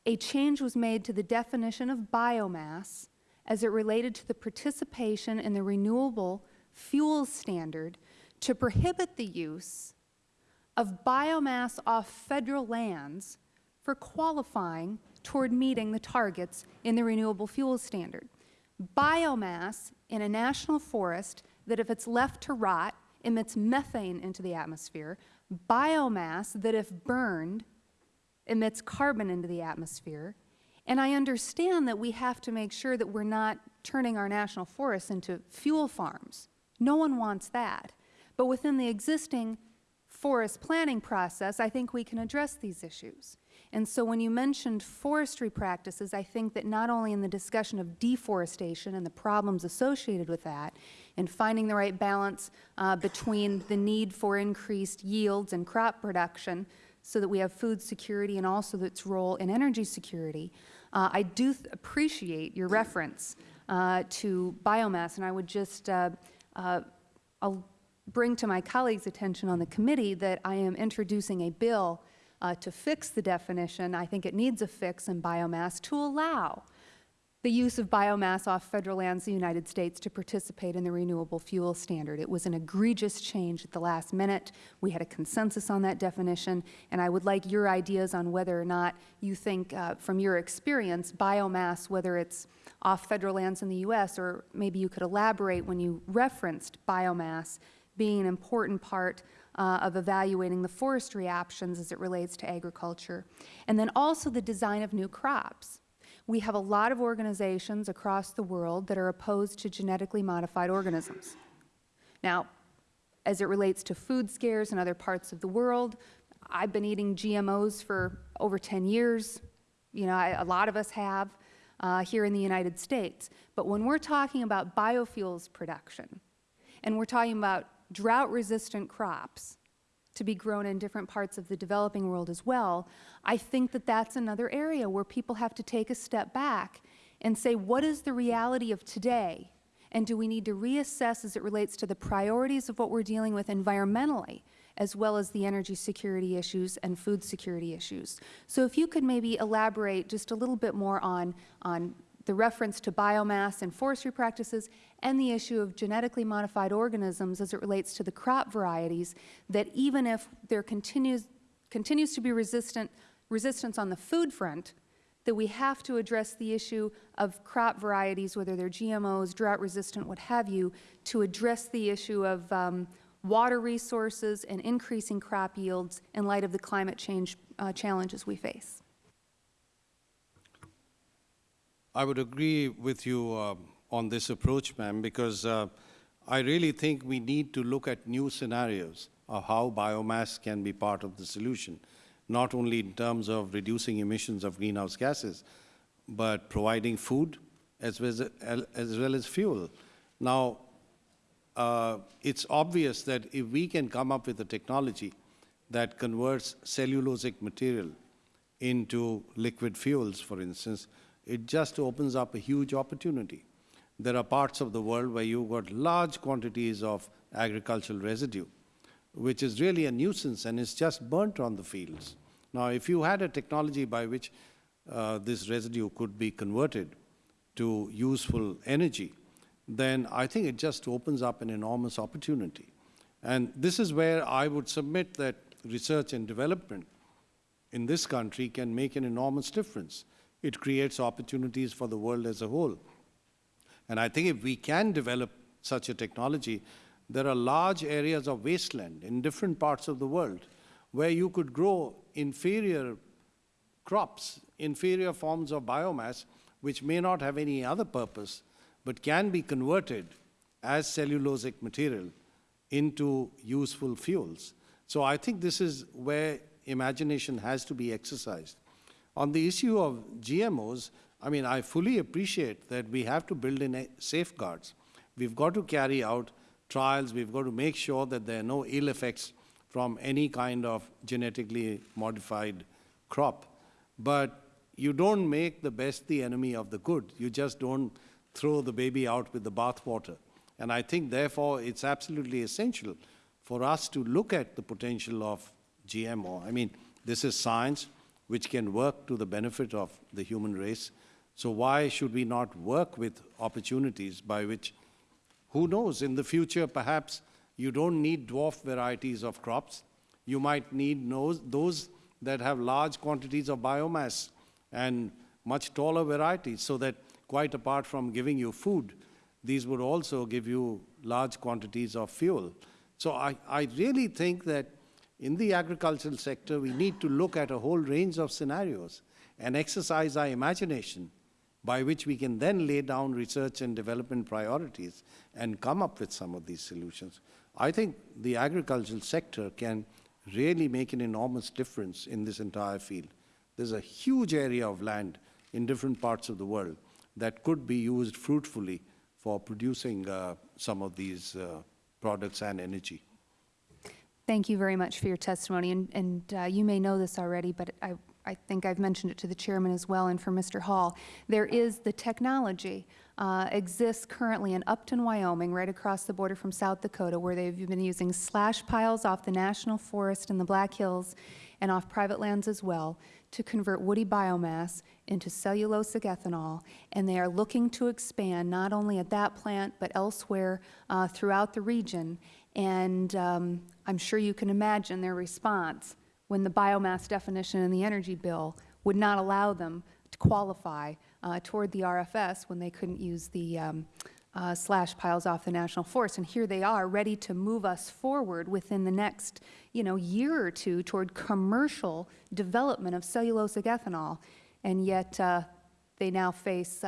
a change was made to the definition of biomass as it related to the participation in the renewable fuels standard to prohibit the use of biomass off federal lands for qualifying toward meeting the targets in the renewable fuels standard. Biomass in a national forest that if it's left to rot emits methane into the atmosphere, biomass that if burned emits carbon into the atmosphere, and I understand that we have to make sure that we're not turning our national forests into fuel farms. No one wants that. But within the existing forest planning process, I think we can address these issues. And so when you mentioned forestry practices, I think that not only in the discussion of deforestation and the problems associated with that, and finding the right balance uh, between the need for increased yields and crop production so that we have food security and also its role in energy security, uh, I do appreciate your reference uh, to biomass, and I would just uh, uh, I'll bring to my colleagues' attention on the committee that I am introducing a bill uh, to fix the definition. I think it needs a fix in biomass to allow the use of biomass off federal lands in the United States to participate in the renewable fuel standard. It was an egregious change at the last minute. We had a consensus on that definition, and I would like your ideas on whether or not you think, uh, from your experience, biomass, whether it's off federal lands in the U.S., or maybe you could elaborate when you referenced biomass being an important part uh, of evaluating the forestry options as it relates to agriculture. And then also the design of new crops. We have a lot of organizations across the world that are opposed to genetically modified organisms. Now, as it relates to food scares in other parts of the world, I've been eating GMOs for over 10 years. You know, I, a lot of us have uh, here in the United States. But when we're talking about biofuels production, and we're talking about drought-resistant crops, to be grown in different parts of the developing world as well, I think that that's another area where people have to take a step back and say, what is the reality of today? And do we need to reassess as it relates to the priorities of what we're dealing with environmentally, as well as the energy security issues and food security issues? So if you could maybe elaborate just a little bit more on, on the reference to biomass and forestry practices, and the issue of genetically modified organisms as it relates to the crop varieties, that even if there continues, continues to be resistant, resistance on the food front, that we have to address the issue of crop varieties, whether they're GMOs, drought-resistant, what have you, to address the issue of um, water resources and increasing crop yields in light of the climate change uh, challenges we face. I would agree with you uh, on this approach, ma'am, because uh, I really think we need to look at new scenarios of how biomass can be part of the solution, not only in terms of reducing emissions of greenhouse gases, but providing food as well as, as, well as fuel. Now, uh, it's obvious that if we can come up with a technology that converts cellulosic material into liquid fuels, for instance, it just opens up a huge opportunity. There are parts of the world where you've got large quantities of agricultural residue, which is really a nuisance and is just burnt on the fields. Now, if you had a technology by which uh, this residue could be converted to useful energy, then I think it just opens up an enormous opportunity. And this is where I would submit that research and development in this country can make an enormous difference it creates opportunities for the world as a whole. And I think if we can develop such a technology, there are large areas of wasteland in different parts of the world where you could grow inferior crops, inferior forms of biomass, which may not have any other purpose, but can be converted as cellulosic material into useful fuels. So I think this is where imagination has to be exercised. On the issue of GMOs, I mean, I fully appreciate that we have to build in safeguards. We've got to carry out trials, we've got to make sure that there are no ill effects from any kind of genetically modified crop. But you don't make the best the enemy of the good. You just don't throw the baby out with the bathwater. And I think, therefore, it's absolutely essential for us to look at the potential of GMO. I mean, this is science which can work to the benefit of the human race. So why should we not work with opportunities by which, who knows, in the future, perhaps you don't need dwarf varieties of crops. You might need those, that have large quantities of biomass and much taller varieties, so that quite apart from giving you food, these would also give you large quantities of fuel. So I, I really think that in the agricultural sector, we need to look at a whole range of scenarios and exercise our imagination by which we can then lay down research and development priorities and come up with some of these solutions. I think the agricultural sector can really make an enormous difference in this entire field. There's a huge area of land in different parts of the world that could be used fruitfully for producing uh, some of these uh, products and energy. Thank you very much for your testimony, and, and uh, you may know this already, but I, I think I've mentioned it to the chairman as well and for Mr. Hall. There is the technology uh, exists currently in Upton, Wyoming, right across the border from South Dakota, where they've been using slash piles off the national forest in the Black Hills and off private lands as well to convert woody biomass into cellulosic ethanol, and they are looking to expand not only at that plant but elsewhere uh, throughout the region. And um, I'm sure you can imagine their response when the biomass definition in the energy bill would not allow them to qualify uh, toward the RFS when they couldn't use the um, uh, slash piles off the national forest. And here they are, ready to move us forward within the next, you know, year or two toward commercial development of cellulosic ethanol. And yet, uh, they now face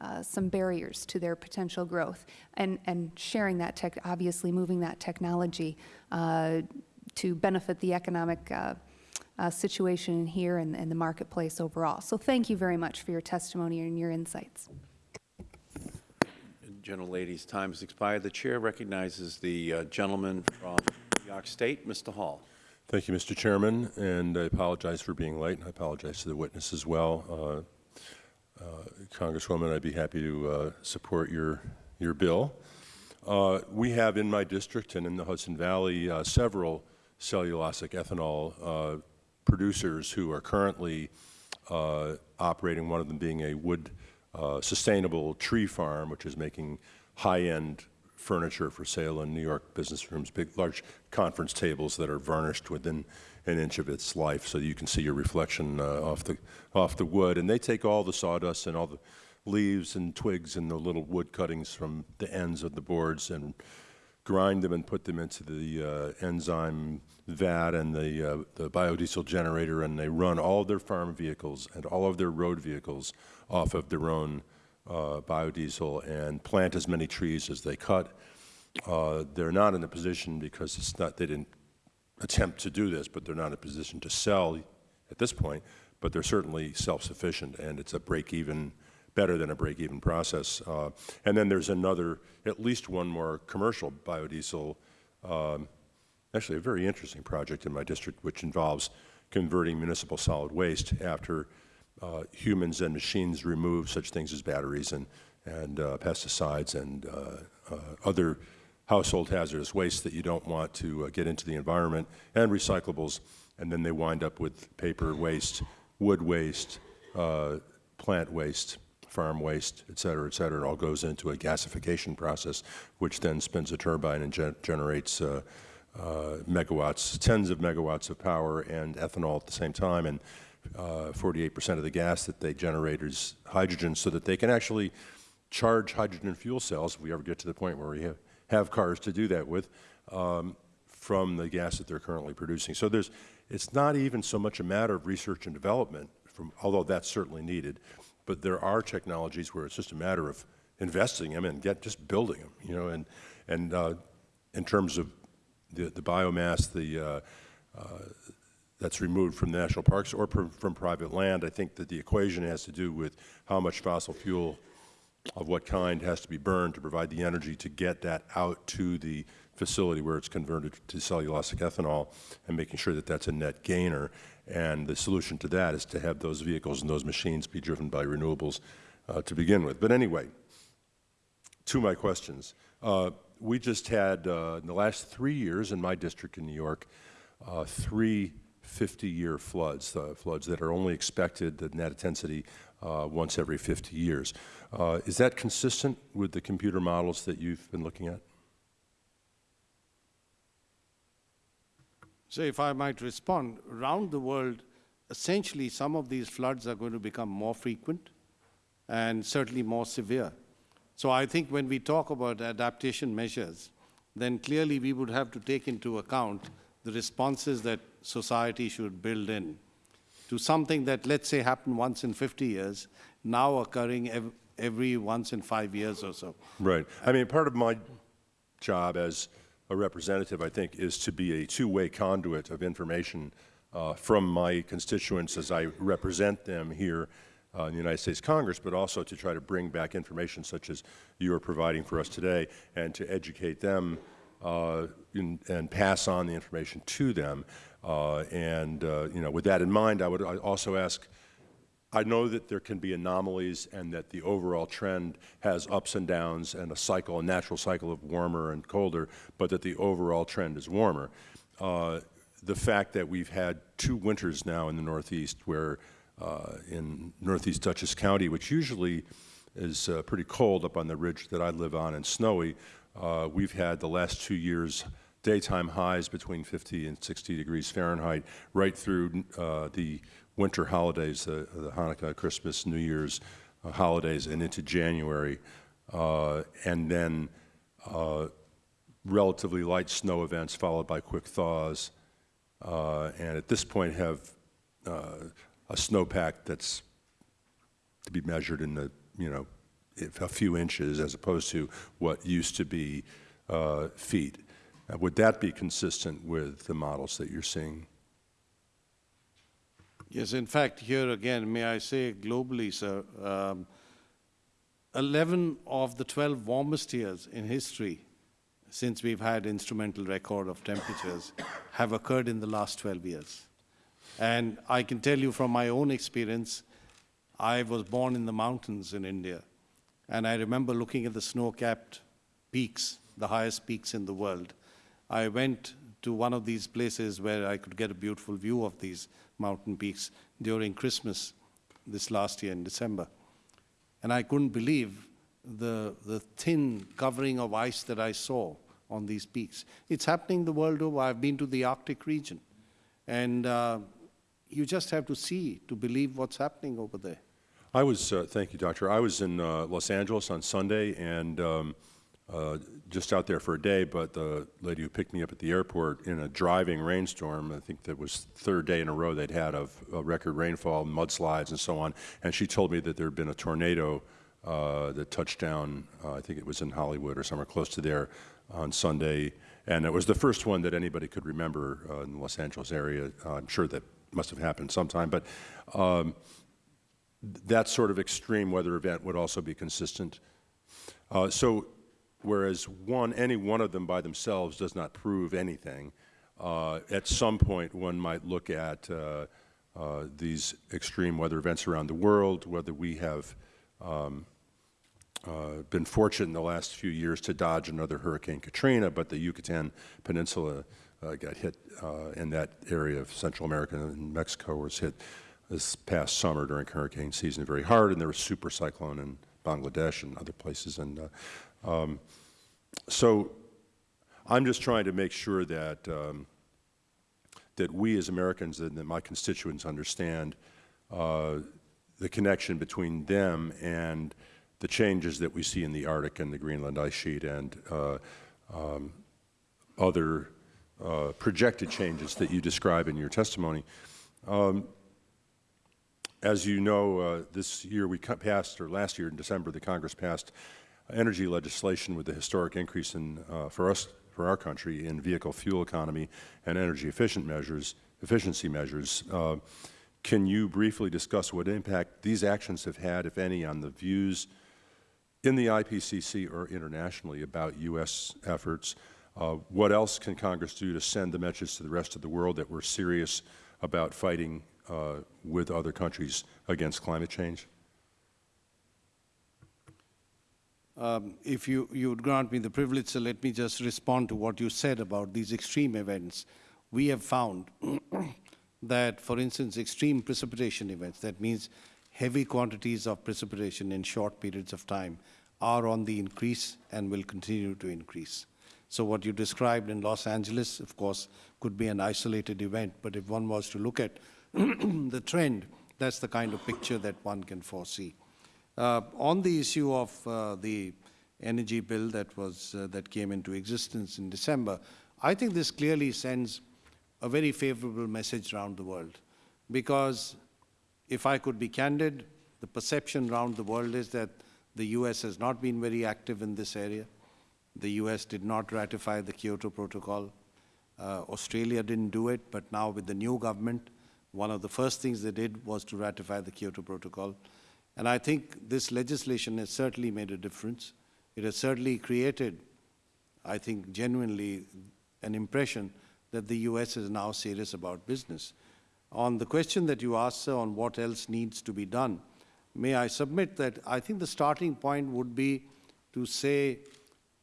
uh, some barriers to their potential growth. And, and sharing that tech, obviously moving that technology uh, to benefit the economic uh, uh, situation here and, and the marketplace overall. So thank you very much for your testimony and your insights. Gentlelady's time has expired. The Chair recognizes the uh, gentleman from New York State, Mr. Hall. Thank you, Mr. Chairman, and I apologize for being late. I apologize to the witness as well. Uh, Congresswoman, I'd be happy to uh, support your, your bill. Uh, we have in my district and in the Hudson Valley uh, several cellulosic ethanol uh, producers who are currently uh, operating, one of them being a wood uh, sustainable tree farm, which is making high-end furniture for sale in New York business rooms, big, large conference tables that are varnished within an inch of its life, so you can see your reflection uh, off the off the wood. And they take all the sawdust and all the leaves and twigs and the little wood cuttings from the ends of the boards and grind them and put them into the uh, enzyme vat and the, uh, the biodiesel generator, and they run all of their farm vehicles and all of their road vehicles off of their own uh, biodiesel and plant as many trees as they cut. Uh, they're not in a position because it's not, they didn't attempt to do this, but they're not in a position to sell at this point, but they're certainly self-sufficient, and it's a break-even, better than a break-even process. Uh, and then there's another, at least one more commercial biodiesel, um, actually a very interesting project in my district, which involves converting municipal solid waste after uh, humans and machines remove such things as batteries and, and uh, pesticides and uh, uh, other household hazardous waste that you don't want to uh, get into the environment, and recyclables, and then they wind up with paper waste, wood waste, uh, plant waste, farm waste, et cetera, et cetera. It all goes into a gasification process, which then spins a turbine and ge generates uh, uh, megawatts, tens of megawatts of power and ethanol at the same time. And 48% uh, of the gas that they generate is hydrogen, so that they can actually charge hydrogen fuel cells, if we ever get to the point where we have have cars to do that with um, from the gas that they're currently producing. So there's, it's not even so much a matter of research and development, from, although that's certainly needed, but there are technologies where it's just a matter of investing them and get, just building them, you know, and, and uh, in terms of the, the biomass, the, uh, uh, that's removed from national parks or from private land, I think that the equation has to do with how much fossil fuel of what kind has to be burned to provide the energy to get that out to the facility where it's converted to cellulosic ethanol and making sure that that's a net gainer. And the solution to that is to have those vehicles and those machines be driven by renewables uh, to begin with. But anyway, to my questions. Uh, we just had, uh, in the last three years in my district in New York, uh, three 50-year floods, uh, floods that are only expected, the net intensity, uh, once every 50 years. Uh, is that consistent with the computer models that you've been looking at? So if I might respond, around the world, essentially some of these floods are going to become more frequent and certainly more severe. So I think when we talk about adaptation measures, then clearly we would have to take into account the responses that society should build in to something that, let's say, happened once in 50 years, now occurring every once in five years or so. Right. I mean, part of my job as a representative, I think, is to be a two-way conduit of information uh, from my constituents as I represent them here uh, in the United States Congress, but also to try to bring back information such as you are providing for us today and to educate them uh, in, and pass on the information to them. Uh, and, uh, you know, with that in mind, I would also ask I know that there can be anomalies and that the overall trend has ups and downs and a cycle, a natural cycle of warmer and colder, but that the overall trend is warmer. Uh, the fact that we've had two winters now in the Northeast where uh, in Northeast Dutchess County, which usually is uh, pretty cold up on the ridge that I live on and snowy, uh, we've had the last two years daytime highs between 50 and 60 degrees Fahrenheit right through uh, the winter holidays, uh, the Hanukkah, Christmas, New Year's uh, holidays, and into January, uh, and then uh, relatively light snow events followed by quick thaws, and at this point have a snowpack that's to be measured in the, you know, a few inches as opposed to what used to be feet. would that be consistent with the models that you're seeing? Yes, in fact, here again, may I say globally, sir, um, 11 of the 12 warmest years in history since we've had instrumental record of temperatures have occurred in the last 12 years. And I can tell you from my own experience, I was born in the mountains in India, and I remember looking at the snow-capped peaks, the highest peaks in the world. I went to one of these places where I could get a beautiful view of these mountain peaks during Christmas this last year in December. And I couldn't believe the, the thin covering of ice that I saw on these peaks. It's happening the world over. I've been to the Arctic region. And uh, you just have to see to believe what's happening over there. I was, uh, thank you, Doctor. I was in uh, Los Angeles on Sunday, and um, uh, just out there for a day, but the lady who picked me up at the airport in a driving rainstorm, I think that was third day in a row they'd had of record rainfall, mudslides and so on, and she told me that there had been a tornado uh, that touched down, uh, I think it was in Hollywood or somewhere close to there on Sunday, and it was the first one that anybody could remember uh, in the Los Angeles area. Uh, I'm sure that must have happened sometime, but um, that sort of extreme weather event would also be consistent. Uh, so whereas one, any one of them by themselves does not prove anything. Uh, at some point, one might look at uh, uh, these extreme weather events around the world, whether we have um, uh, been fortunate in the last few years to dodge another Hurricane Katrina, but the Yucatan Peninsula uh, got hit uh, in that area of Central America and Mexico was hit this past summer during hurricane season very hard, and there was super cyclone in Bangladesh and other places. And um, so I'm just trying to make sure that, um, that we as Americans and that my constituents understand uh, the connection between them and the changes that we see in the Arctic and the Greenland ice sheet and uh, um, other uh, projected changes that you describe in your testimony. Um, as you know, uh, this year we passed, or last year in December, the Congress passed energy legislation with the historic increase in, uh, for us, for our country, in vehicle fuel economy and energy efficient measures, efficiency measures. Uh, can you briefly discuss what impact these actions have had, if any, on the views in the IPCC or internationally about U.S. efforts? Uh, what else can Congress do to send the message to the rest of the world that we're serious about fighting uh, with other countries against climate change? Um, If you, you would grant me the privilege, so let me just respond to what you said about these extreme events. We have found that, for instance, extreme precipitation events, that means heavy quantities of precipitation in short periods of time, are on the increase and will continue to increase. So what you described in Los Angeles, of course, could be an isolated event, but if one was to look at the trend, that's the kind of picture that one can foresee. Uh, on the issue of uh, the energy bill that was uh, that came into existence in December, I think this clearly sends a very favorable message around the world, because if I could be candid, the perception around the world is that the U.S. has not been very active in this area. The U.S. did not ratify the Kyoto Protocol. Uh, Australia didn't do it, but now with the new government, one of the first things they did was to ratify the Kyoto Protocol. And I think this legislation has certainly made a difference. It has certainly created, I think, genuinely an impression that the U.S. is now serious about business. On the question that you asked, sir, on what else needs to be done, may I submit that I think the starting point would be to say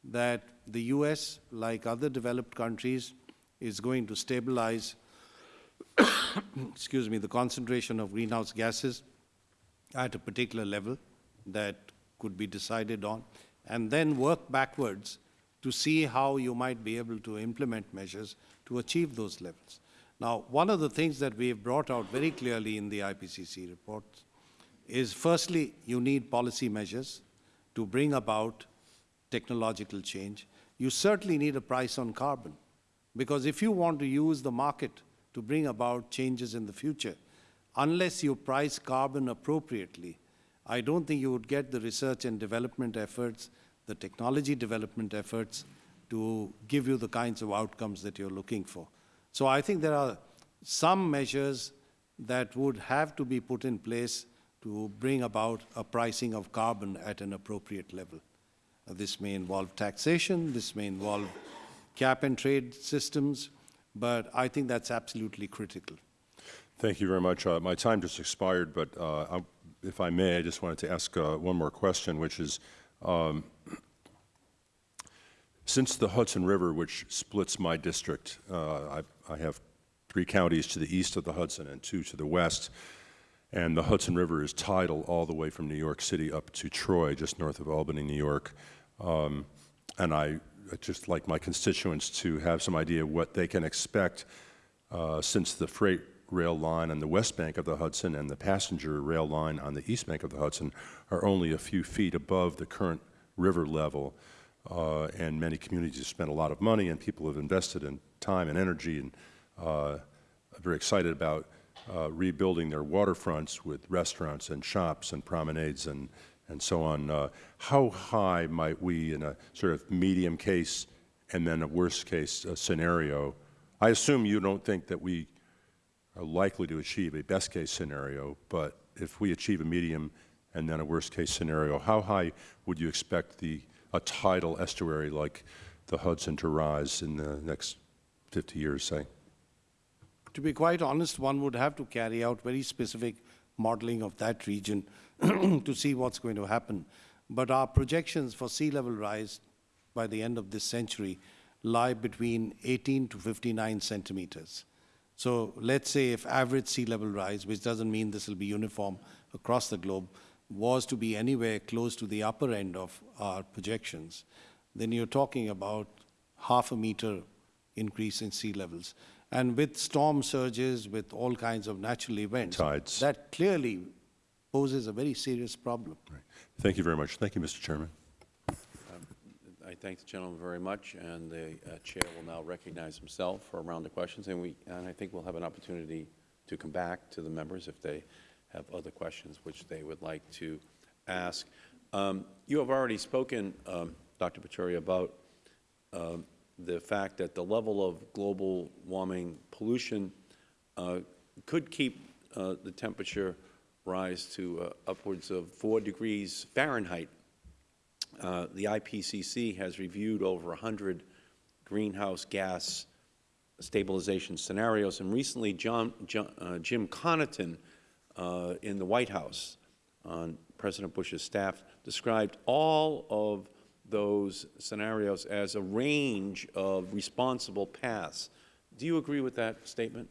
that the U.S., like other developed countries, is going to stabilize, excuse me, the concentration of greenhouse gases at a particular level that could be decided on, and then work backwards to see how you might be able to implement measures to achieve those levels. Now, one of the things that we have brought out very clearly in the IPCC report is firstly, you need policy measures to bring about technological change. You certainly need a price on carbon, because if you want to use the market to bring about changes in the future, unless you price carbon appropriately, I don't think you would get the research and development efforts, the technology development efforts to give you the kinds of outcomes that you're looking for. So I think there are some measures that would have to be put in place to bring about a pricing of carbon at an appropriate level. Uh, this may involve taxation, this may involve cap and trade systems, but I think that's absolutely critical. Thank you very much. Uh, my time just expired, but uh, I, if I may, I just wanted to ask uh, one more question, which is, um, since the Hudson River, which splits my district, uh, I, I have three counties to the east of the Hudson and two to the west, and the Hudson River is tidal all the way from New York City up to Troy, just north of Albany, New York. Um, and I just like my constituents to have some idea what they can expect uh, since the freight rail line on the west bank of the Hudson and the passenger rail line on the east bank of the Hudson are only a few feet above the current river level. Uh, and many communities have spent a lot of money and people have invested in time and energy and uh, are very excited about uh, rebuilding their waterfronts with restaurants and shops and promenades and, and so on. Uh, how high might we, in a sort of medium case and then a worst case uh, scenario, I assume you don't think that we are likely to achieve a best case scenario, but if we achieve a medium and then a worst case scenario, how high would you expect the, a tidal estuary like the Hudson to rise in the next 50 years, say? To be quite honest, one would have to carry out very specific modeling of that region to see what's going to happen. But our projections for sea level rise by the end of this century lie between 18 to 59 centimeters. So let's say if average sea level rise, which doesn't mean this will be uniform across the globe, was to be anywhere close to the upper end of our projections, then you're talking about half a meter increase in sea levels. And with storm surges, with all kinds of natural events, Tides. that clearly poses a very serious problem. Right. Thank you very much. Thank you, Mr. Chairman. I thank the gentleman very much, and the uh, Chair will now recognize himself for a round of questions, and we, and I think we'll have an opportunity to come back to the members if they have other questions which they would like to ask. Um, You have already spoken, um, Dr. Pachauri, about um, the fact that the level of global warming pollution uh, could keep uh, the temperature rise to uh, upwards of 4 degrees Fahrenheit. Uh, The IPCC has reviewed over 100 greenhouse gas stabilization scenarios, and recently John, John, uh, Jim Connaughton uh, in the White House on President Bush's staff described all of those scenarios as a range of responsible paths. Do you agree with that statement?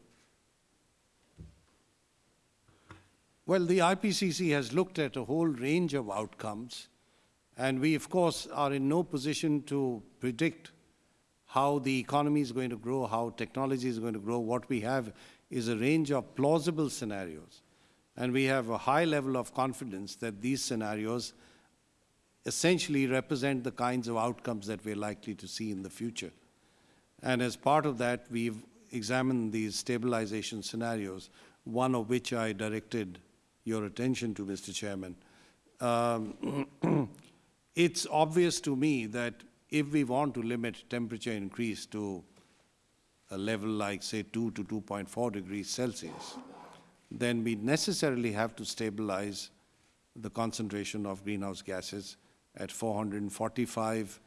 Well, the IPCC has looked at a whole range of outcomes, and we, of course, are in no position to predict how the economy is going to grow, how technology is going to grow. What we have is a range of plausible scenarios, and we have a high level of confidence that these scenarios essentially represent the kinds of outcomes that we're likely to see in the future. And as part of that, we've examined these stabilization scenarios, one of which I directed your attention to, Mr. Chairman. Um, it's obvious to me that if we want to limit temperature increase to a level like, say, 2 to 2.4 degrees Celsius, then we necessarily have to stabilize the concentration of greenhouse gases at 445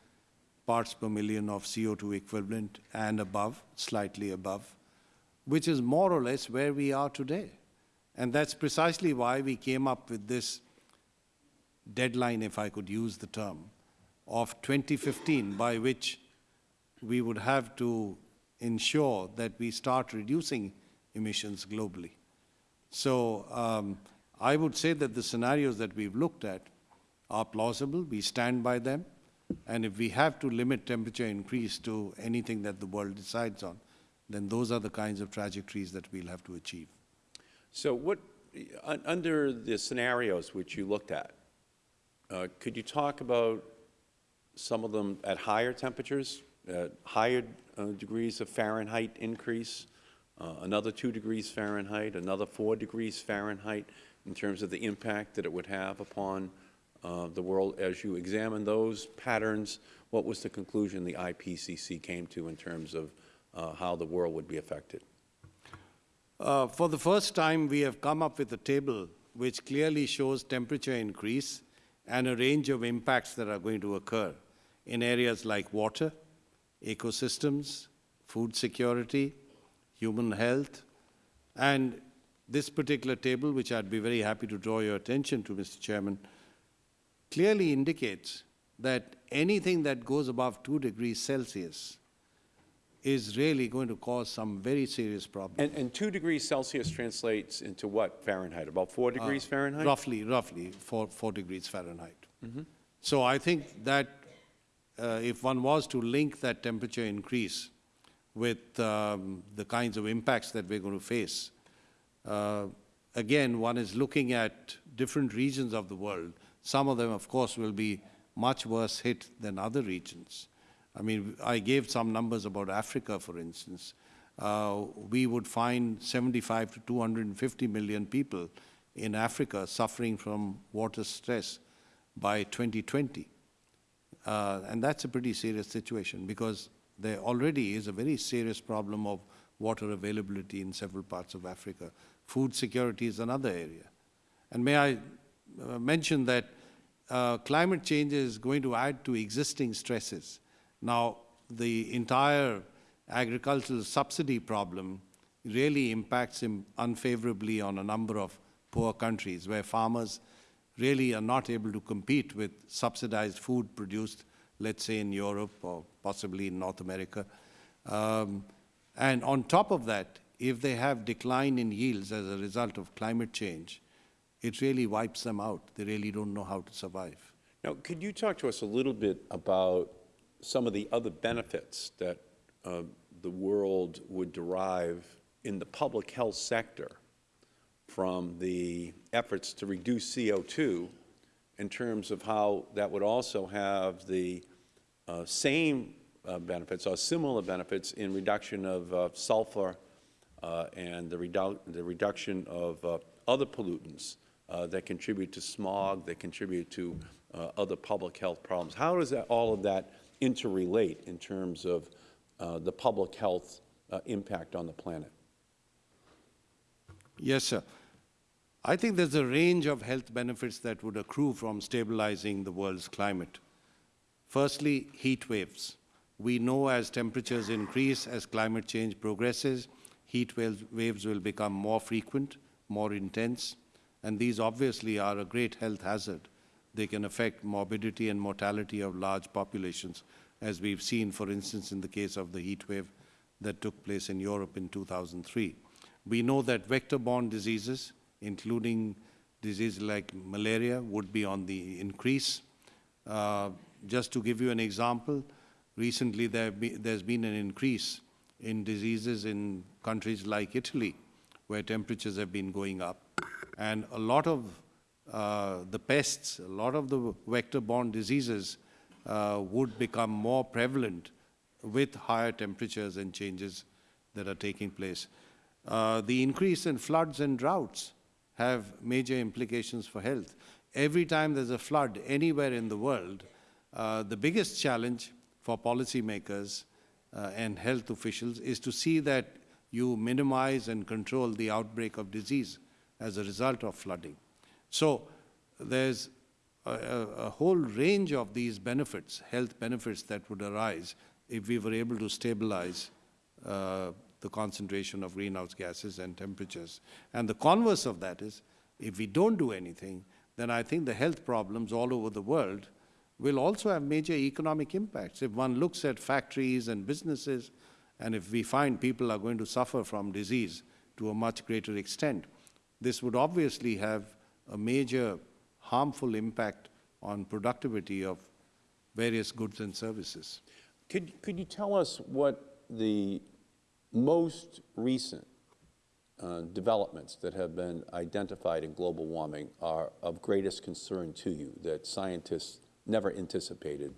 parts per million of CO2 equivalent and above, slightly above, which is more or less where we are today. And that's precisely why we came up with this deadline, if I could use the term, of 2015, by which we would have to ensure that we start reducing emissions globally. So um, I would say that the scenarios that we've looked at are plausible, we stand by them, and if we have to limit temperature increase to anything that the world decides on, then those are the kinds of trajectories that we'll have to achieve. So what, un- under the scenarios which you looked at, uh, could you talk about some of them at higher temperatures, at higher uh, degrees of Fahrenheit increase, uh, another 2 degrees Fahrenheit, another 4 degrees Fahrenheit, in terms of the impact that it would have upon uh, the world? As you examine those patterns, what was the conclusion the IPCC came to in terms of uh, how the world would be affected? For the first time, we have come up with a table which clearly shows temperature increase and a range of impacts that are going to occur in areas like water, ecosystems, food security, human health, and this particular table, which I'd be very happy to draw your attention to, Mr. Chairman, clearly indicates that anything that goes above 2 degrees Celsius is really going to cause some very serious problems. And, and 2 degrees Celsius translates into what Fahrenheit? About 4 degrees Fahrenheit? Roughly, roughly, four, four degrees Fahrenheit. So I think that uh, if one was to link that temperature increase with um, the kinds of impacts that we're going to face, uh, again, one is looking at different regions of the world. Some of them, of course, will be much worse hit than other regions. I mean, I gave some numbers about Africa, for instance. Uh, we would find 75 to 250 million people in Africa suffering from water stress by 2020. Uh, and that's a pretty serious situation because there already is a very serious problem of water availability in several parts of Africa. Food security is another area. And may I uh, mention that uh, climate change is going to add to existing stresses. Now, the entire agricultural subsidy problem really impacts him unfavorably on a number of poor countries where farmers really are not able to compete with subsidized food produced, let's say in Europe or possibly in North America. Um, and on top of that, if they have decline in yields as a result of climate change, it really wipes them out. They really don't know how to survive. Now, could you talk to us a little bit about some of the other benefits that uh, the world would derive in the public health sector from the efforts to reduce CO2 in terms of how that would also have the uh, same uh, benefits or similar benefits in reduction of uh, sulfur uh, and the, redu the reduction of uh, other pollutants that contribute to smog, that contribute to other public health problems. How does that, all of that interrelate in terms of uh, the public health uh, impact on the planet? Yes, sir. I think there's a range of health benefits that would accrue from stabilizing the world's climate. Firstly, heat waves. We know as temperatures increase, as climate change progresses, heat waves, waves will become more frequent, more intense, and these obviously are a great health hazard. They can affect morbidity and mortality of large populations, as we've seen, for instance, in the case of the heat wave that took place in Europe in 2003. We know that vector-borne diseases, including diseases like malaria, would be on the increase. Uh, just to give you an example, recently there be, there's been an increase in diseases in countries like Italy, where temperatures have been going up. And a lot of the pests, a lot of the vector-borne diseases uh, would become more prevalent with higher temperatures and changes that are taking place. Uh, the increase in floods and droughts have major implications for health. Every time there's a flood anywhere in the world, uh, the biggest challenge for policymakers uh, and health officials is to see that you minimize and control the outbreak of disease as a result of flooding. So there's a, a, whole range of these benefits, health benefits that would arise if we were able to stabilize uh, the concentration of greenhouse gases and temperatures. And the converse of that is, if we don't do anything, then I think the health problems all over the world will also have major economic impacts. If one looks at factories and businesses, and if we find people are going to suffer from disease to a much greater extent, this would obviously have a major harmful impact on productivity of various goods and services. Could, could you tell us what the most recent uh, developments that have been identified in global warming are of greatest concern to you that scientists never anticipated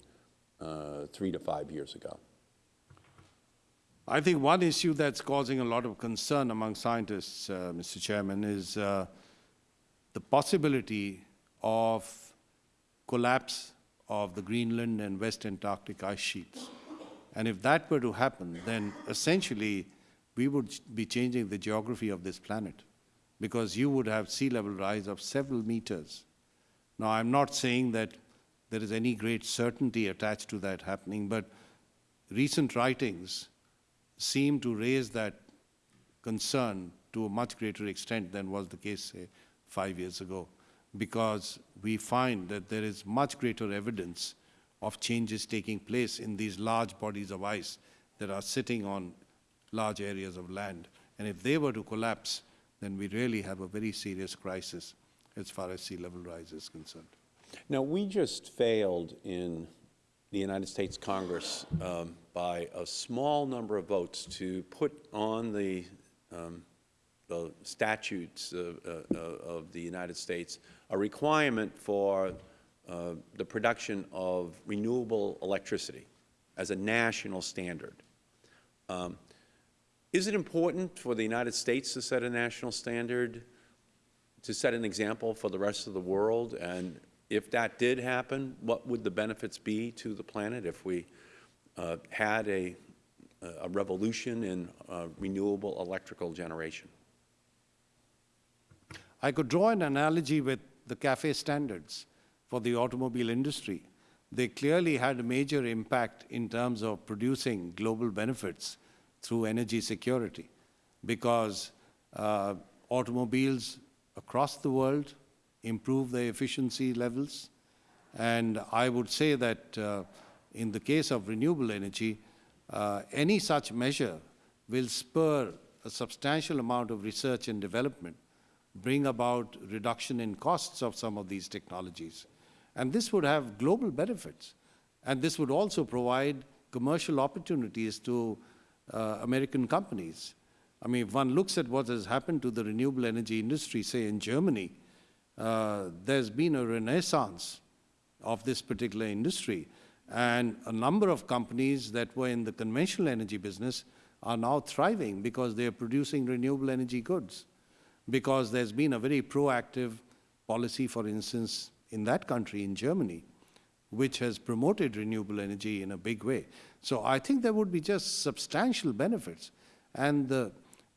uh, three to five years ago? I think one issue that's causing a lot of concern among scientists, uh, Mr. Chairman, is uh, the possibility of collapse of the Greenland and West Antarctic ice sheets. And if that were to happen, then essentially we would be changing the geography of this planet because you would have sea level rise of several meters. Now, I'm not saying that there is any great certainty attached to that happening, but recent writings seem to raise that concern to a much greater extent than was the case, say, five years ago, because we find that there is much greater evidence of changes taking place in these large bodies of ice that are sitting on large areas of land. And if they were to collapse, then we really have a very serious crisis as far as sea level rise is concerned. Now, we just failed in the United States Congress um, by a small number of votes to put on the, um, the statutes of, uh, of the United States a requirement for uh, the production of renewable electricity as a national standard. Um, is it important for the United States to set a national standard, to set an example for the rest of the world? And if that did happen, what would the benefits be to the planet if we uh, had a, a revolution in uh, renewable electrical generation? I could draw an analogy with the CAFE standards for the automobile industry. They clearly had a major impact in terms of producing global benefits through energy security because uh, automobiles across the world improve their efficiency levels. And I would say that uh, in the case of renewable energy, uh, any such measure will spur a substantial amount of research and development, bring about reduction in costs of some of these technologies. And this would have global benefits. And this would also provide commercial opportunities to uh, American companies. I mean, if one looks at what has happened to the renewable energy industry, say in Germany, uh, there's been a renaissance of this particular industry. And a number of companies that were in the conventional energy business are now thriving because they are producing renewable energy goods, because there's been a very proactive policy, for instance, in that country, in Germany, which has promoted renewable energy in a big way. So I think there would be just substantial benefits. And the,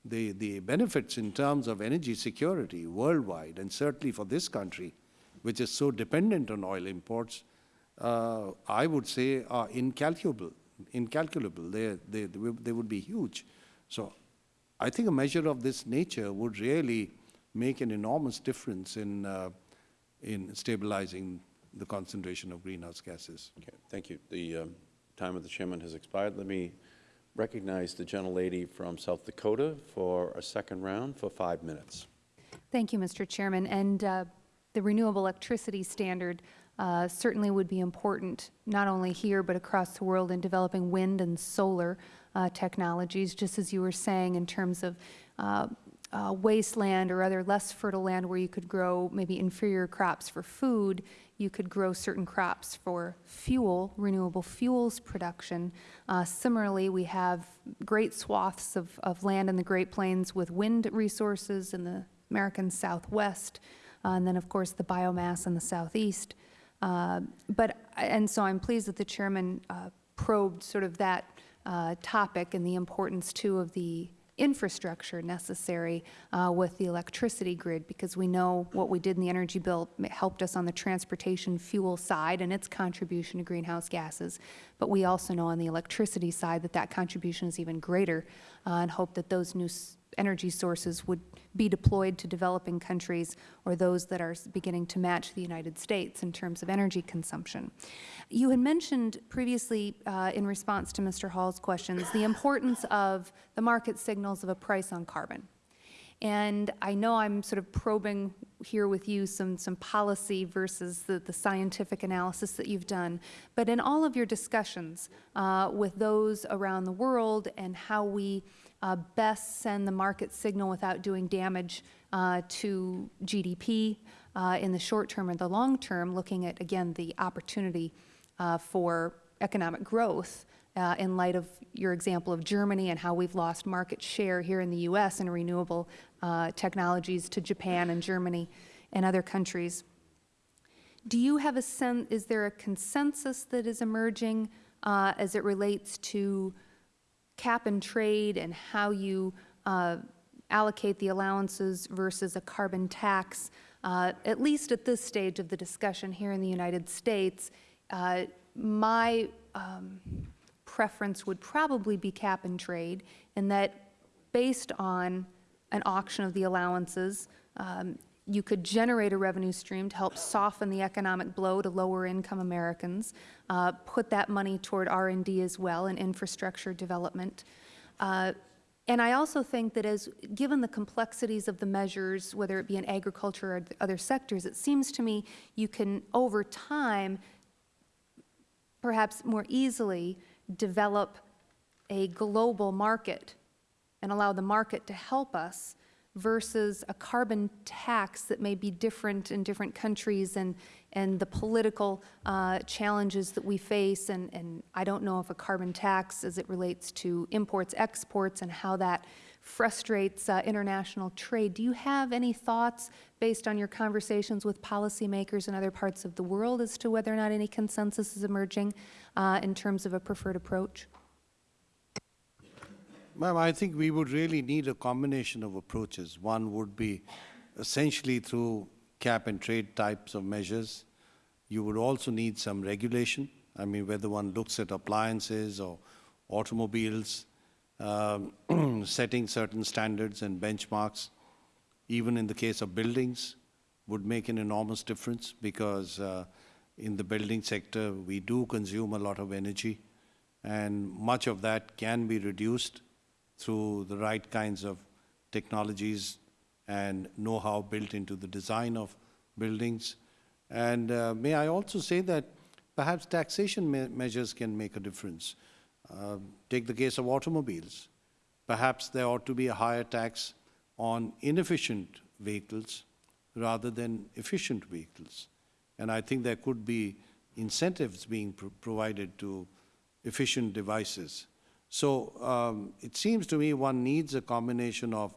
the, the benefits in terms of energy security worldwide, and certainly for this country, which is so dependent on oil imports, uh, I would say are incalculable. Incalculable. They, they, they would- they would be huge. So I think a measure of this nature would really make an enormous difference in, uh, in stabilizing the concentration of greenhouse gases. Okay, thank you. The um, time of the chairman has expired. Let me recognize the gentlelady from South Dakota for a second round for five minutes. Thank you, Mr. Chairman. And uh, the renewable electricity standard uh, certainly would be important, not only here, but across the world in developing wind and solar uh, technologies, just as you were saying, in terms of uh, uh, wasteland or other less fertile land where you could grow maybe inferior crops for food, you could grow certain crops for fuel, renewable fuels production. Uh, similarly, we have great swaths of, of land in the Great Plains with wind resources in the American Southwest, uh, and then, of course, the biomass in the Southeast. Uh, But, and so I'm pleased that the chairman uh, probed sort of that uh, topic and the importance, too, of the infrastructure necessary uh, with the electricity grid, because we know what we did in the energy bill helped us on the transportation fuel side and its contribution to greenhouse gases. But we also know on the electricity side that that contribution is even greater, uh, and hope that those new energy sources would be deployed to developing countries or those that are beginning to match the United States in terms of energy consumption. You had mentioned previously, uh, in response to Mr. Hall's questions, the importance of the market signals of a price on carbon. And I know I'm sort of probing here with you some, some policy versus the, the scientific analysis that you've done. But in all of your discussions uh, with those around the world and how we uh, best send the market signal without doing damage uh, to GDP uh, in the short term or the long term, looking at, again, the opportunity uh, for economic growth uh, in light of your example of Germany and how we've lost market share here in the U.S. in renewable technologies to Japan and Germany and other countries. Do you have a sense, is there a consensus that is emerging uh, as it relates to cap and trade and how you uh, allocate the allowances versus a carbon tax? Uh, At least at this stage of the discussion here in the United States, uh, my um, preference would probably be cap and trade, in that based on an auction of the allowances, um, you could generate a revenue stream to help soften the economic blow to lower-income Americans, uh, put that money toward R and D as well and infrastructure development. Uh, and I also think that as, given the complexities of the measures, whether it be in agriculture or other sectors, it seems to me you can, over time, perhaps more easily develop a global market and allow the market to help us versus a carbon tax that may be different in different countries and, and the political uh, challenges that we face. And, and I don't know if a carbon tax as it relates to imports, exports, and how that frustrates uh, international trade. Do you have any thoughts based on your conversations with policymakers in other parts of the world as to whether or not any consensus is emerging uh, in terms of a preferred approach? Ma'am, I think we would really need a combination of approaches. One would be essentially through cap and trade types of measures. You would also need some regulation. I mean, whether one looks at appliances or automobiles, um, setting certain standards and benchmarks, even in the case of buildings, would make an enormous difference because uh, in the building sector, we do consume a lot of energy, and much of that can be reduced through the right kinds of technologies and know-how built into the design of buildings. And uh, may I also say that perhaps taxation me measures can make a difference. Uh, take the case of automobiles. Perhaps there ought to be a higher tax on inefficient vehicles rather than efficient vehicles. And I think there could be incentives being pro provided to efficient devices. So um, it seems to me one needs a combination of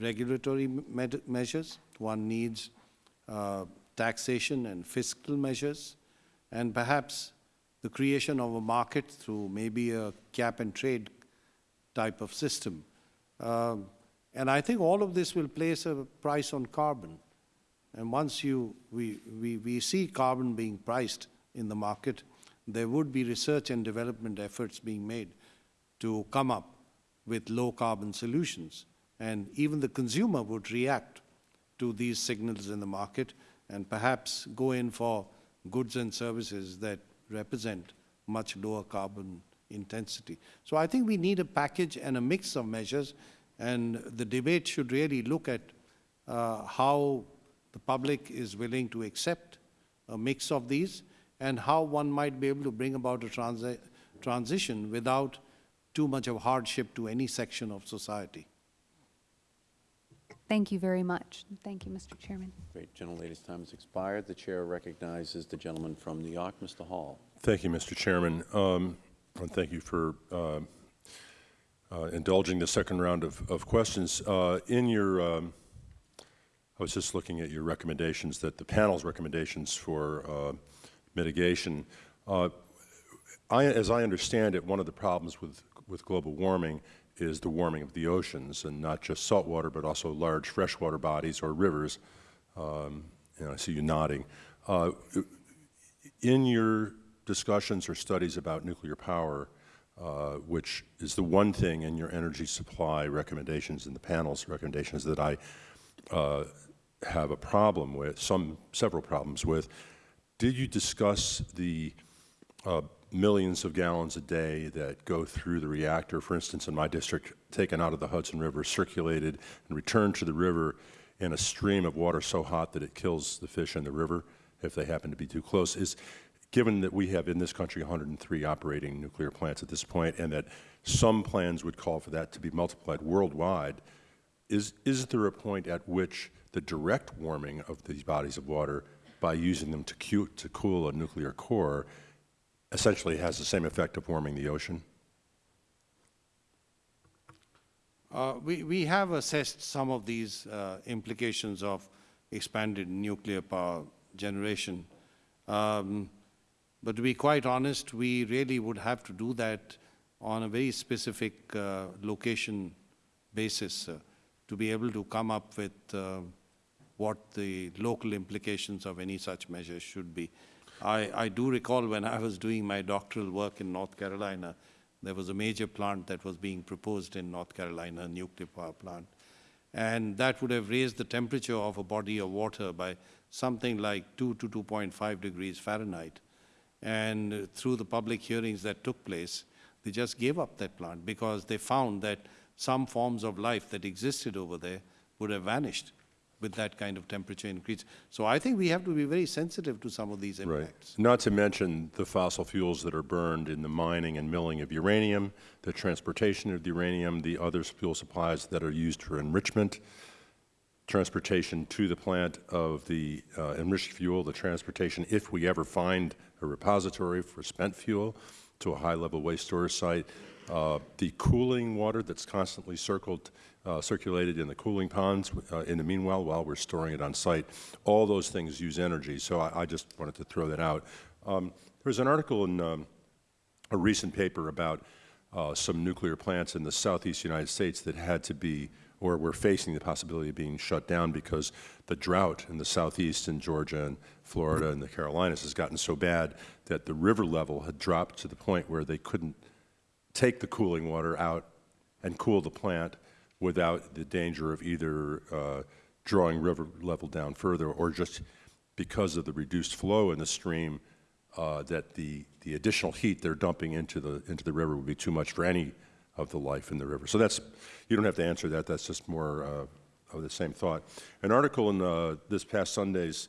regulatory me measures, one needs uh, taxation and fiscal measures, and perhaps the creation of a market through maybe a cap and trade type of system. Um, and I think all of this will place a price on carbon. And once you, we, we, we see carbon being priced in the market, there would be research and development efforts being made to come up with low carbon solutions. And even the consumer would react to these signals in the market and perhaps go in for goods and services that represent much lower carbon intensity. So I think we need a package and a mix of measures, and the debate should really look at uh, how the public is willing to accept a mix of these and how one might be able to bring about a transi transition without too much of hardship to any section of society. Thank you very much. Thank you, Mr. Chairman. Great. Gentlelady's time has expired. The Chair recognizes the gentleman from New York, Mr. Hall. Thank you, Mr. Chairman. Um, and thank you for uh, uh, indulging the second round of, of questions. Uh, in your, um, I was just looking at your recommendations, that the panel's recommendations for uh, mitigation. Uh, I, as I understand it, one of the problems with, with global warming is the warming of the oceans, and not just saltwater, but also large freshwater bodies or rivers. Um, and I see you nodding. Uh, in your discussions or studies about nuclear power, uh, which is the one thing in your energy supply recommendations and the panel's recommendations that I uh, have a problem with, some several problems with. Did you discuss the uh, millions of gallons a day that go through the reactor, for instance, in my district, taken out of the Hudson River, circulated and returned to the river in a stream of water so hot that it kills the fish in the river if they happen to be too close? Is, given that we have in this country 103 operating nuclear plants at this point and that some plans would call for that to be multiplied worldwide, is, is there a point at which the direct warming of these bodies of water by using them to, to cool a nuclear core essentially has the same effect of warming the ocean? Uh, we, we have assessed some of these uh, implications of expanded nuclear power generation. Um, but to be quite honest, we really would have to do that on a very specific uh, location basis uh, to be able to come up with uh, what the local implications of any such measures should be. I, I do recall when I was doing my doctoral work in North Carolina, there was a major plant that was being proposed in North Carolina, a nuclear power plant. And that would have raised the temperature of a body of water by something like 2 to 2.5 degrees Fahrenheit. And through the public hearings that took place, they just gave up that plant because they found that some forms of life that existed over there would have vanished with that kind of temperature increase. So I think we have to be very sensitive to some of these impacts. Right. Not to mention the fossil fuels that are burned in the mining and milling of uranium, the transportation of the uranium, the other fuel supplies that are used for enrichment, transportation to the plant of the uh, enriched fuel, the transportation, if we ever find a repository for spent fuel, to a high-level waste storage site, uh, the cooling water that's constantly circled, uh, circulated in the cooling ponds uh, in the meanwhile while we're storing it on site. All those things use energy, so I, I just wanted to throw that out. Um, was an article in um, a recent paper about uh, some nuclear plants in the southeast United States that had to be or were facing the possibility of being shut down because the drought in the southeast in Georgia and Florida and the Carolinas has gotten so bad that the river level had dropped to the point where they couldn't take the cooling water out and cool the plant without the danger of either uh, drawing river level down further or just because of the reduced flow in the stream uh, that the, the additional heat they're dumping into the, into the river would be too much for any of the life in the river. So that's, you don't have to answer that, that's just more uh, of the same thought. An article in uh, this past Sunday's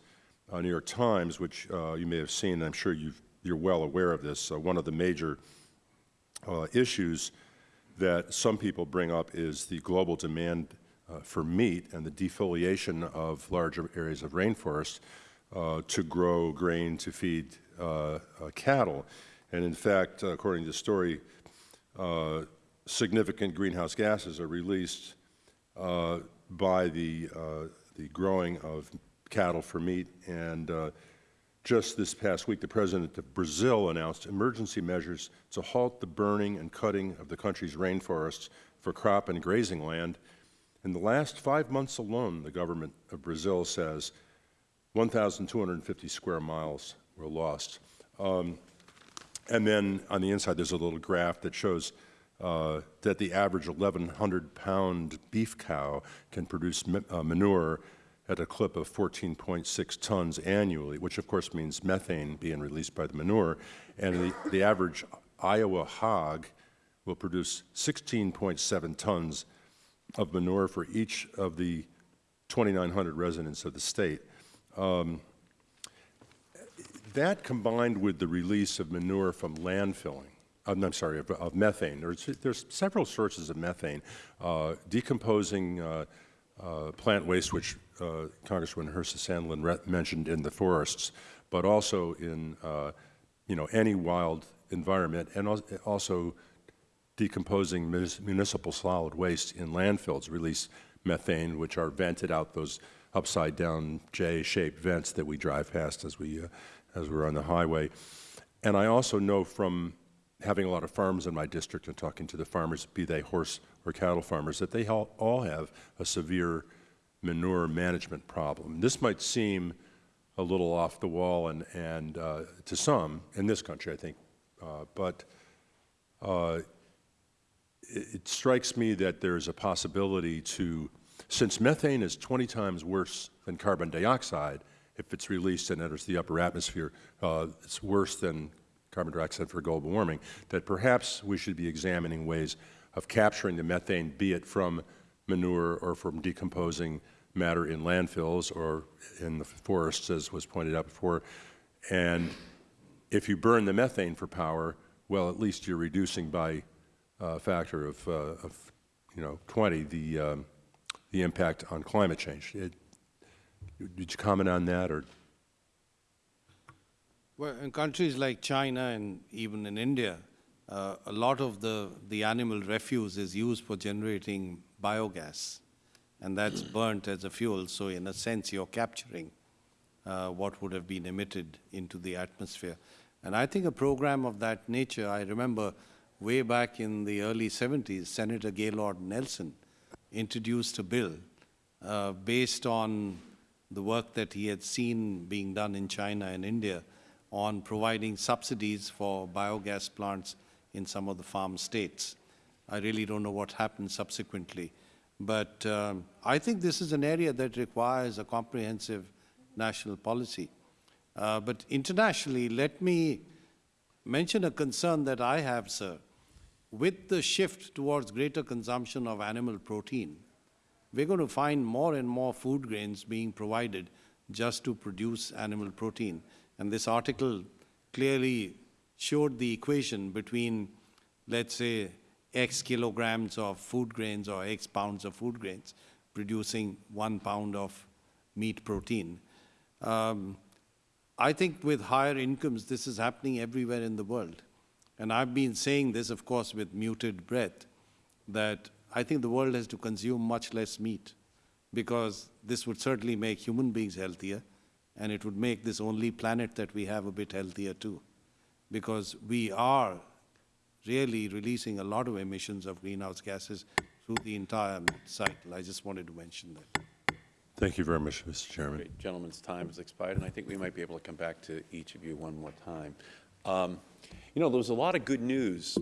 uh, New York Times, which uh, you may have seen, I'm sure you've, you're well aware of this, one of the major issues that some people bring up is the global demand uh, for meat and the defoliation of larger areas of rainforest uh, to grow grain to feed uh, uh, cattle. And in fact, according to the story, uh, significant greenhouse gases are released by the, the growing of cattle for meat. And uh, just this past week, the president of Brazil announced emergency measures to halt the burning and cutting of the country's rainforests for crop and grazing land. In the last five months alone, the government of Brazil says 1,250 square miles were lost. Um, and then on the inside, there's a little graph that shows uh, that the average 1,100 pound beef cow can produce uh, manure at a clip of 14.6 tons annually, which of course means methane being released by the manure. And the, the average Iowa hog will produce 16.7 tons of manure for each of the 2,900 residents of the state. Um, that combined with the release of manure from landfilling, I'm sorry, of, of methane, there's, there's several sources of methane, uh, decomposing uh, uh, plant waste, which uh, Congresswoman Herseth Sandlin mentioned in the forests, but also in, uh, you know, any wild environment, and al- also decomposing municipal solid waste in landfills release methane, which are vented out those upside-down J-shaped vents that we drive past as we uh, as we're on the highway. And I also know from having a lot of farms in my district and talking to the farmers, be they horse or cattle farmers, that they all have a severe manure management problem. This might seem a little off the wall and, and uh, to some in this country, I think, uh, but uh, it, it strikes me that there's a possibility to, since methane is 20 times worse than carbon dioxide, if it's released and enters the upper atmosphere, uh, it's worse than carbon dioxide for global warming, that perhaps we should be examining ways of capturing the methane, be it from manure or from decomposing matter in landfills or in the forests, as was pointed out before. And if you burn the methane for power, well, at least you're reducing by a factor of, uh, of you know, 20 the, um, the impact on climate change. It, did you comment on that, or? Well, in countries like China and even in India, uh, a lot of the, the animal refuse is used for generating biogas, and that's burnt as a fuel. So, in a sense, you're capturing uh, what would have been emitted into the atmosphere. And I think a program of that nature, I remember way back in the early 70s, Senator Gaylord Nelson introduced a bill uh, based on the work that he had seen being done in China and India on providing subsidies for biogas plants in some of the farm states. I really don't know what happened subsequently. But um, I think this is an area that requires a comprehensive national policy. Uh, but internationally, let me mention a concern that I have, sir. With the shift towards greater consumption of animal protein, we're going to find more and more food grains being provided just to produce animal protein. And this article clearly showed the equation between, let's say, X kilograms of food grains or X pounds of food grains producing one pound of meat protein. Um, I think with higher incomes, this is happening everywhere in the world. And I've been saying this, of course, with muted breath, that I think the world has to consume much less meat because this would certainly make human beings healthier and it would make this only planet that we have a bit healthier too. Because we are really releasing a lot of emissions of greenhouse gases through the entire cycle. I just wanted to mention that. Thank you very much, Mr. Chairman. Great. Gentleman's time has expired, and I think we might be able to come back to each of you one more time. Um, you know, there was a lot of good news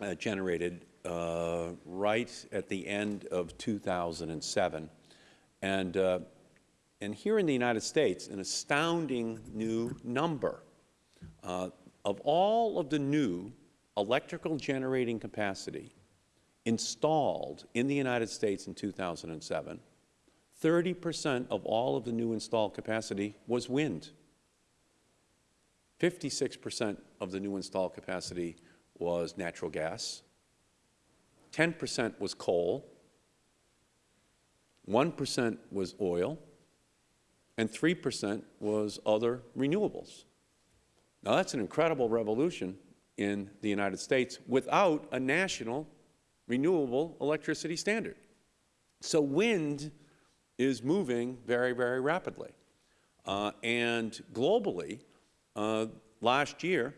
uh, generated uh, right at the end of 2007. And, uh, and here in the United States, an astounding new number. Uh, of all of the new electrical generating capacity installed in the United States in 2007, 30 percent of all of the new installed capacity was wind. 56 percent of the new installed capacity was natural gas. 10 percent was coal. 1 percent was oil. And 3 percent was other renewables. Now, that's an incredible revolution in the United States without a national renewable electricity standard. So wind is moving very, very rapidly. Uh, and globally, uh, last year,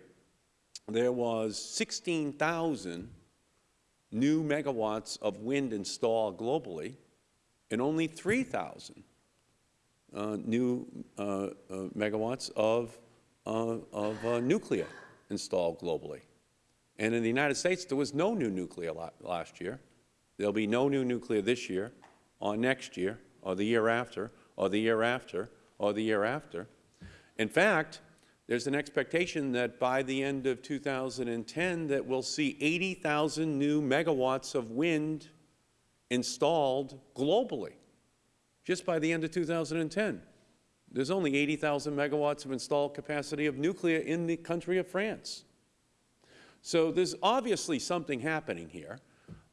there was 16,000 new megawatts of wind installed globally, and only 3,000 uh, new uh, uh, megawatts of, uh, of nuclear installed globally. And in the United States, there was no new nuclear last year. There will be no new nuclear this year, or next year, or the year after, or the year after, or the year after. In fact, there's an expectation that by the end of 2010 that we'll see 80,000 new megawatts of wind installed globally, just by the end of 2010. There's only 80,000 megawatts of installed capacity of nuclear in the country of France. So there's obviously something happening here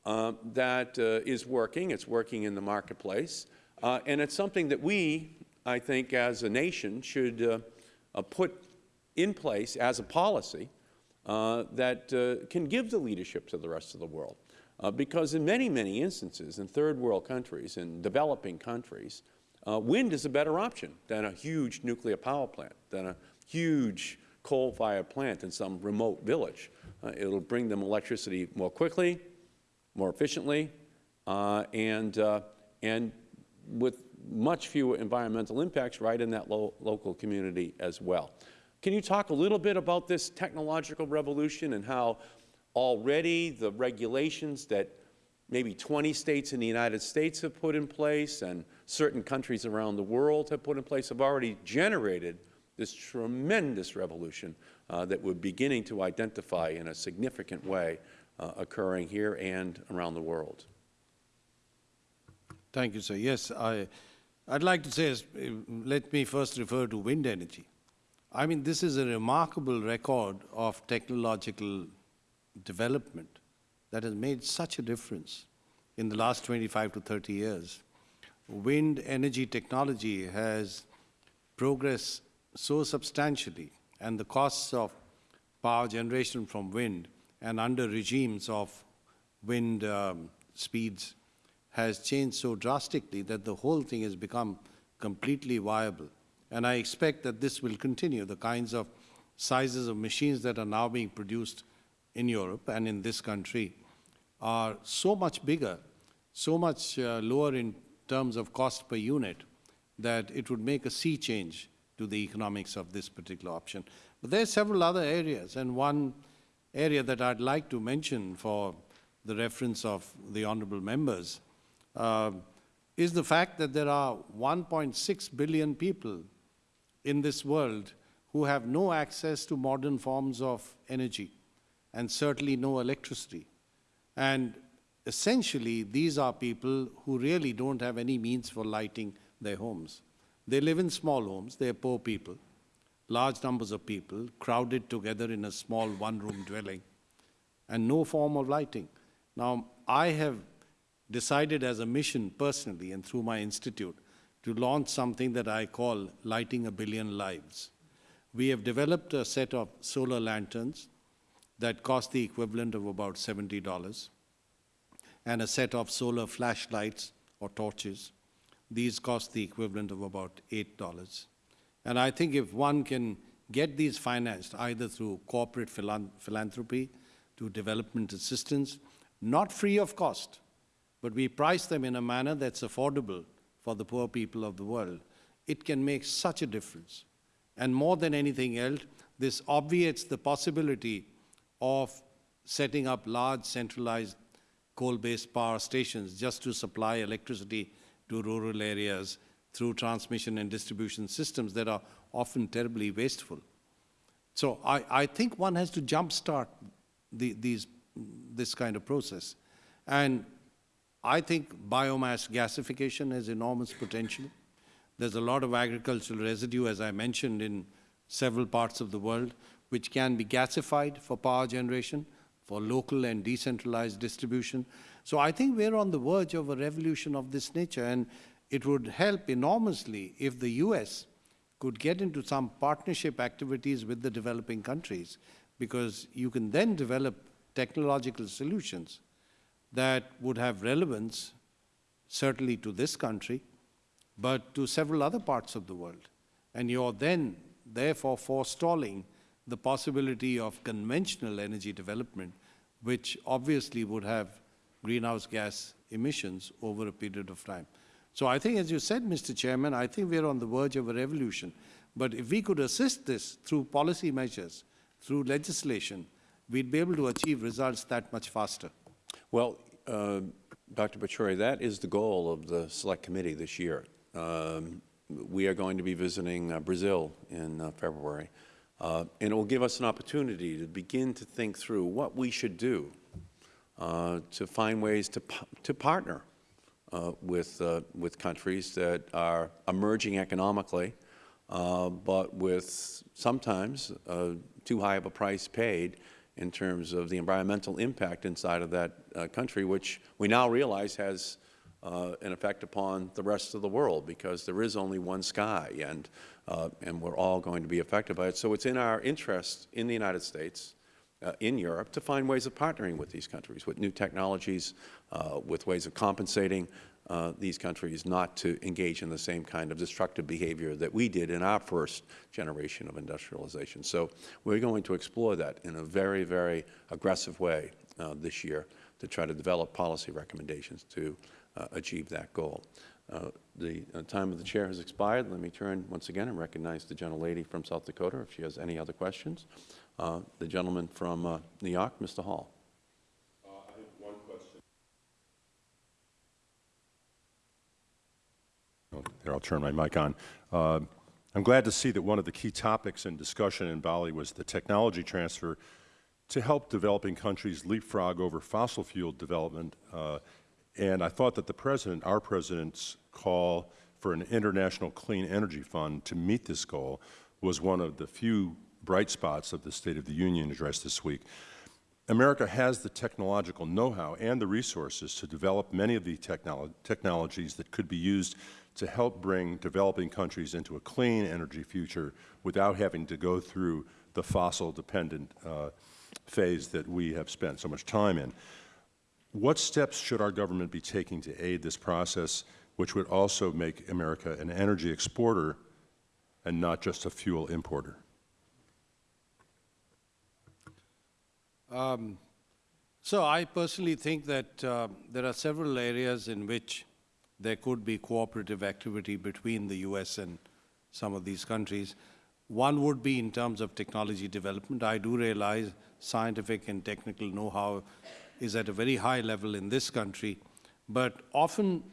uh, that uh, is working. It's working in the marketplace. Uh, and it's something that we, I think, as a nation should uh, uh, put in place as a policy that can give the leadership to the rest of the world. because in many, many instances, in third world countries, in developing countries, wind is a better option than a huge nuclear power plant, than a huge coal-fired plant in some remote village. Uh, it will bring them electricity more quickly, more efficiently, uh, and, uh, and with much fewer environmental impacts right in that lo local community as well. Can you talk a little bit about this technological revolution and how already the regulations that maybe 20 states in the United States have put in place and certain countries around the world have put in place have already generated this tremendous revolution uh, that we're beginning to identify in a significant way uh, occurring here and around the world. Thank you, sir. Yes, I, I'd like to say, uh, let me first refer to wind energy. I mean, this is a remarkable record of technological development that has made such a difference in the last 25 to 30 years. Wind energy technology has progressed so substantially and the costs of power generation from wind and under regimes of wind um, speeds has changed so drastically that the whole thing has become completely viable. And I expect that this will continue. The kinds of sizes of machines that are now being produced in Europe and in this country are so much bigger, so much uh, lower in terms of cost per unit, that it would make a sea change to the economics of this particular option. But there are several other areas, and one area that I'd like to mention for the reference of the honorable members uh, is the fact that there are 1.6 billion people in this world who have no access to modern forms of energy and certainly no electricity. And essentially, these are people who really don't have any means for lighting their homes. They live in small homes, they're poor people, large numbers of people crowded together in a small one-room dwelling, and no form of lighting. Now, I have decided as a mission personally and through my institute to launch something that I call Lighting a Billion Lives. We have developed a set of solar lanterns that cost the equivalent of about $70 and a set of solar flashlights or torches these cost the equivalent of about $8. And I think if one can get these financed either through corporate philanthropy, to development assistance, not free of cost, but we price them in a manner that's affordable for the poor people of the world, it can make such a difference. And more than anything else, this obviates the possibility of setting up large centralized coal-based power stations just to supply electricity to rural areas through transmission and distribution systems that are often terribly wasteful. So I, I think one has to jumpstart the, these, this kind of process. And I think biomass gasification has enormous potential. There's a lot of agricultural residue, as I mentioned, in several parts of the world, which can be gasified for power generation, for local and decentralized distribution. So I think we're on the verge of a revolution of this nature, and it would help enormously if the U.S. could get into some partnership activities with the developing countries, because you can then develop technological solutions that would have relevance certainly to this country but to several other parts of the world. And you're then, therefore, forestalling the possibility of conventional energy development, which obviously would have greenhouse gas emissions over a period of time. So I think, as you said, Mr. Chairman, I think we're on the verge of a revolution. But if we could assist this through policy measures, through legislation, we'd be able to achieve results that much faster. Well, uh, Dr. Pachauri, that is the goal of the Select Committee this year. Um, we are going to be visiting uh, Brazil in uh, February, uh, and it will give us an opportunity to begin to think through what we should do uh, to find ways to, to partner uh, with, uh, with countries that are emerging economically, uh, but with sometimes uh, too high of a price paid in terms of the environmental impact inside of that country, which we now realize has uh, an effect upon the rest of the world because there is only one sky and, uh, and we're all going to be affected by it. So it's in our interest in the United States, uh, in Europe, to find ways of partnering with these countries, with new technologies, uh, with ways of compensating uh, these countries not to engage in the same kind of destructive behavior that we did in our first generation of industrialization. So we're going to explore that in a very, very aggressive way uh, this year to try to develop policy recommendations to achieve that goal. Uh, the uh, time of the chair has expired. Let me turn once again and recognize the gentlelady from South Dakota if she has any other questions. Uh, the gentleman from uh, New York, Mr. Hall. Here, I'll turn my mic on. Uh, I'm glad to see that one of the key topics in discussion in Bali was the technology transfer to help developing countries leapfrog over fossil fuel development. Uh, and I thought that the President, our President's call for an international clean energy fund to meet this goal was one of the few bright spots of the State of the Union address this week. America has the technological know-how and the resources to develop many of the technolo technologies that could be used to help bring developing countries into a clean energy future without having to go through the fossil-dependent uh, phase that we have spent so much time in. What steps should our government be taking to aid this process, which would also make America an energy exporter and not just a fuel importer? Um, so I personally think that uh, there are several areas in which there could be cooperative activity between the U.S. and some of these countries. One would be in terms of technology development. I do realize scientific and technical know-how is at a very high level in this country, but often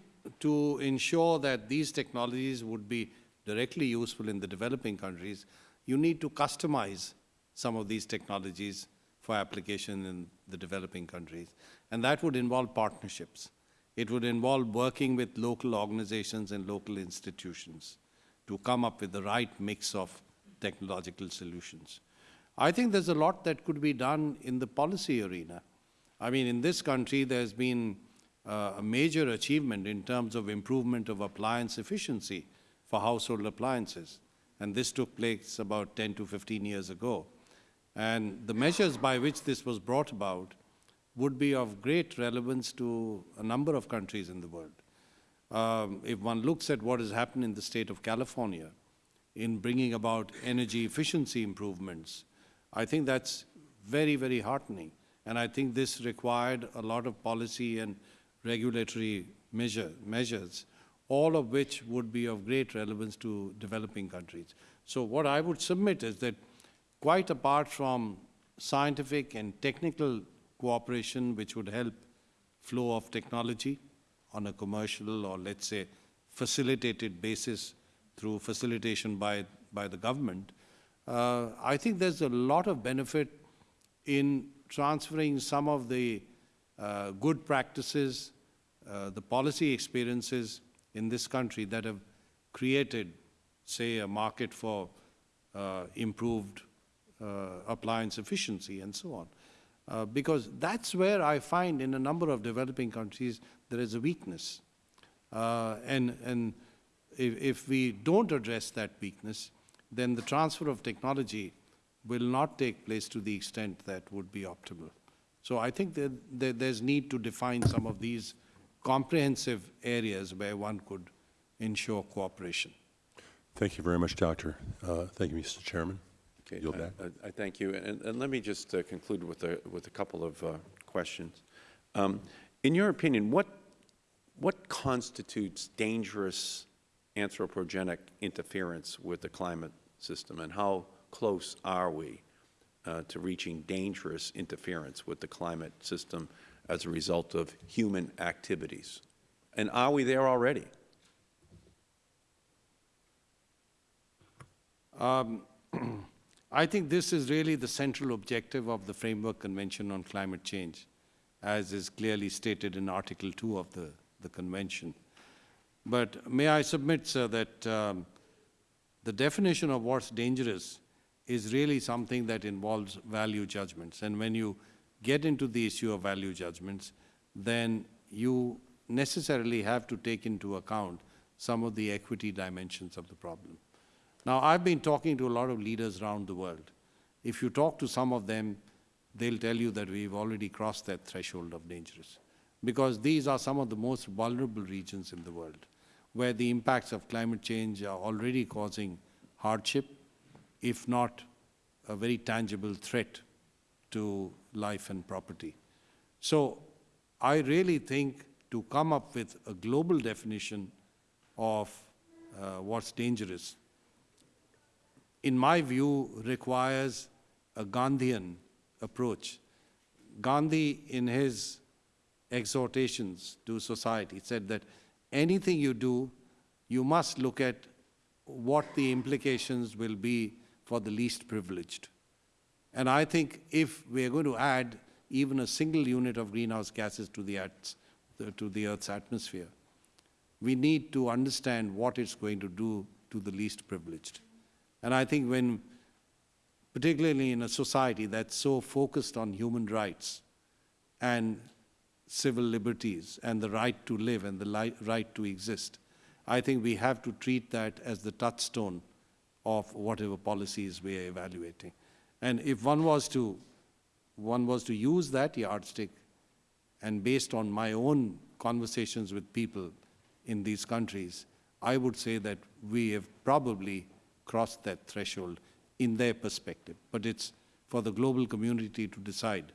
to ensure that these technologies would be directly useful in the developing countries, you need to customize some of these technologies for application in the developing countries. And that would involve partnerships. It would involve working with local organizations and local institutions to come up with the right mix of technological solutions. I think there's a lot that could be done in the policy arena. I mean, in this country, there's been uh, a major achievement in terms of improvement of appliance efficiency for household appliances. And this took place about 10 to 15 years ago. And the measures by which this was brought about would be of great relevance to a number of countries in the world. Um, if one looks at what has happened in the state of California in bringing about energy efficiency improvements, I think that's very, very heartening. And I think this required a lot of policy and regulatory measure, measures, all of which would be of great relevance to developing countries. So what I would submit is that quite apart from scientific and technical cooperation which would help flow of technology on a commercial or let's say facilitated basis through facilitation by, by the government, uh, I think there's a lot of benefit in transferring some of the uh, good practices, uh, the policy experiences in this country that have created, say, a market for uh, improved uh, appliance efficiency and so on. Uh, because that's where I find in a number of developing countries there is a weakness. Uh, and and if, if, we don't address that weakness, then the transfer of technology will not take place to the extent that would be optimal. So I think that, that there's need to define some of these comprehensive areas where one could ensure cooperation. Thank you very much, Doctor. Uh, Thank you, Mr. Chairman. Okay, Yield I- back. I I thank you. And and let me just uh, conclude with a, with a couple of uh, questions. Um, In your opinion, what, what constitutes dangerous anthropogenic interference with the climate system, and how close are we uh, to reaching dangerous interference with the climate system as a result of human activities? And are we there already? I think this is really the central objective of the Framework Convention on Climate Change, as is clearly stated in Article 2 of the, the convention. But may I submit, sir, that um, the definition of what's dangerous is really something that involves value judgments. And when you get into the issue of value judgments, then you necessarily have to take into account some of the equity dimensions of the problem. Now, I've been talking to a lot of leaders around the world. If you talk to some of them, they'll tell you that we've already crossed that threshold of dangerous. Because these are some of the most vulnerable regions in the world, where the impacts of climate change are already causing hardship, if not a very tangible threat to life and property. So I really think to come up with a global definition of uh, what's dangerous in my view, requires a Gandhian approach. Gandhi, in his exhortations to society, said that anything you do, you must look at what the implications will be for the least privileged. And I think if we are going to add even a single unit of greenhouse gases to the, Earth's- to the Earth's atmosphere, we need to understand what it's going to do to the least privileged. And I think when, particularly in a society that's so focused on human rights and civil liberties and the right to live and the right to exist, I think we have to treat that as the touchstone of whatever policies we are evaluating. And if one was to, one was to use that yardstick, and based on my own conversations with people in these countries, I would say that we have probably crossed that threshold in their perspective. But it's for the global community to decide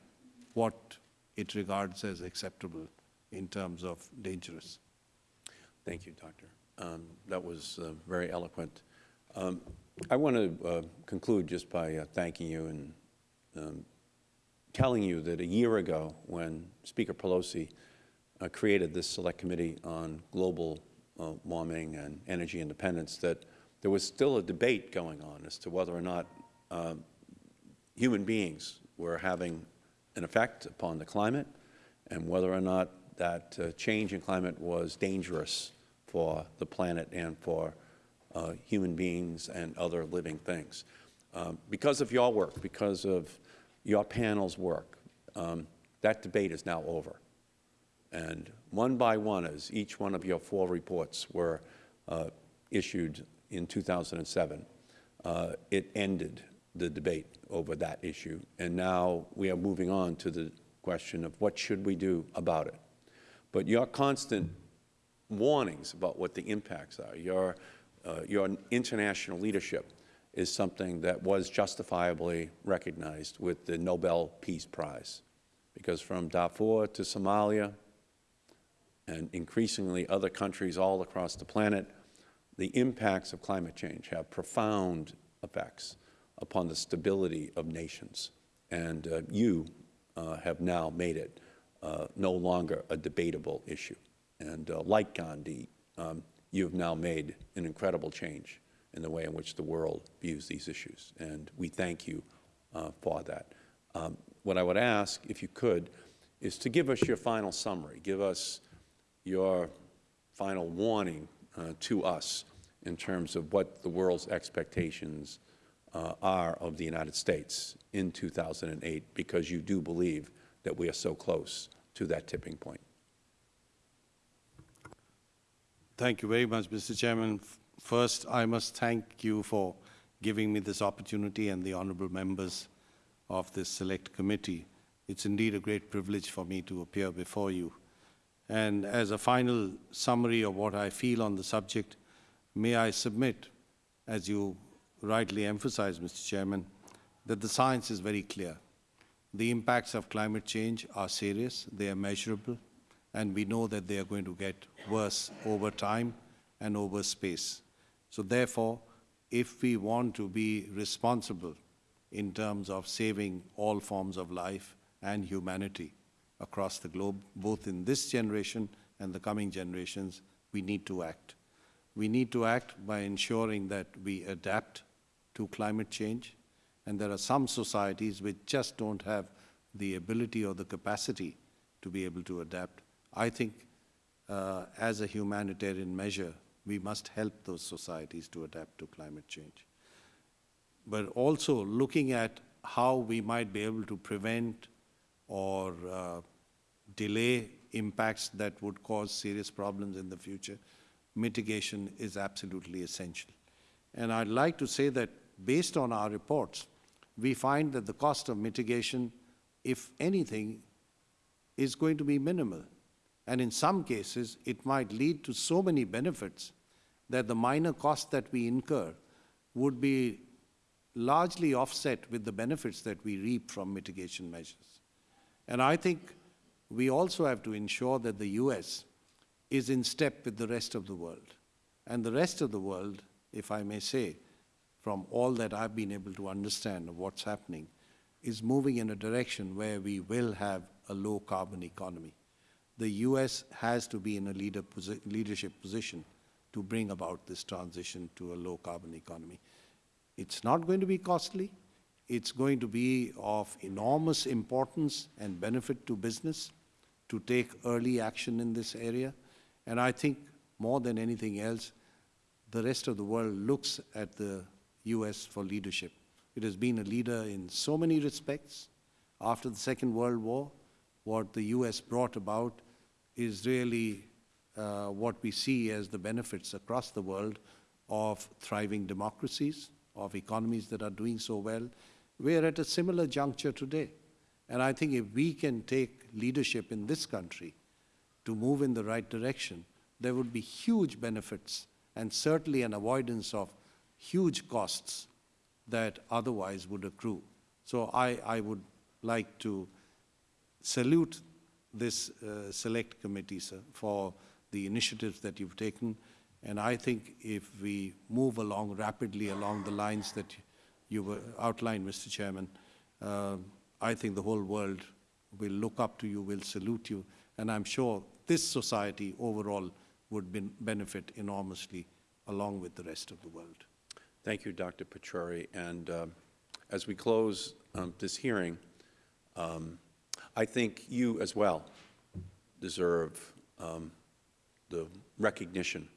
what it regards as acceptable in terms of dangerous. Thank you, Doctor. Um, That was uh, very eloquent. Um, I want to uh, conclude just by uh, thanking you and um, telling you that a year ago, when Speaker Pelosi uh, created this Select Committee on Global uh, Warming and Energy Independence, that there was still a debate going on as to whether or not um, human beings were having an effect upon the climate and whether or not that uh, change in climate was dangerous for the planet and for uh, human beings and other living things. Um, because of your work, because of your panel's work, um, that debate is now over. And one by one, as each one of your four reports were uh, issued in 2007, uh, it ended the debate over that issue. And now we are moving on to the question of what should we do about it. But your constant warnings about what the impacts are, your, uh, your international leadership is something that was justifiably recognized with the Nobel Peace Prize. Because from Darfur to Somalia, and increasingly other countries all across the planet, the impacts of climate change have profound effects upon the stability of nations. And uh, you uh, have now made it uh, no longer a debatable issue. And uh, like Gandhi, um, you have now made an incredible change in the way in which the world views these issues. And we thank you uh, for that. Um, what I would ask, if you could, is to give us your final summary. Give us your final warning uh, to us in terms of what the world's expectations uh, are of the United States in 2008, because you do believe that we are so close to that tipping point. Thank you very much, Mr. Chairman. First, I must thank you for giving me this opportunity and the honorable members of this select committee. It's indeed a great privilege for me to appear before you. And as a final summary of what I feel on the subject, may I submit, as you rightly emphasized, Mr. Chairman, that the science is very clear. The impacts of climate change are serious, they are measurable, and we know that they are going to get worse over time and over space. So therefore, if we want to be responsible in terms of saving all forms of life and humanity across the globe, both in this generation and the coming generations, we need to act. We need to act by ensuring that we adapt to climate change, and there are some societies which just don't have the ability or the capacity to be able to adapt. I think uh, as a humanitarian measure, we must help those societies to adapt to climate change. But also looking at how we might be able to prevent or uh, delay impacts that would cause serious problems in the future, mitigation is absolutely essential. And I'd like to say that based on our reports, we find that the cost of mitigation, if anything, is going to be minimal. And in some cases, it might lead to so many benefits that the minor cost that we incur would be largely offset with the benefits that we reap from mitigation measures. And I think we also have to ensure that the US is in step with the rest of the world. And the rest of the world, if I may say, from all that I've been able to understand of what's happening, is moving in a direction where we will have a low carbon economy. The US has to be in a leader posi leadership position to bring about this transition to a low carbon economy. It's not going to be costly. It's going to be of enormous importance and benefit to business to take early action in this area. And I think more than anything else, the rest of the world looks at the US for leadership. It has been a leader in so many respects. After the Second World War, what the US brought about is really uh, what we see as the benefits across the world of thriving democracies, of economies that are doing so well. We're at a similar juncture today. And I think if we can take leadership in this country to move in the right direction, there would be huge benefits and certainly an avoidance of huge costs that otherwise would accrue. So I, I would like to salute this uh, select committee, sir, for the initiatives that you've taken. And I think if we move along rapidly along the lines that you outlined, Mr. Chairman, uh, I think the whole world will look up to you, will salute you, and I'm sure this society overall would ben benefit enormously along with the rest of the world. Thank you, Dr. Pachauri. And um, as we close um, this hearing, um, I think you as well deserve um, the recognition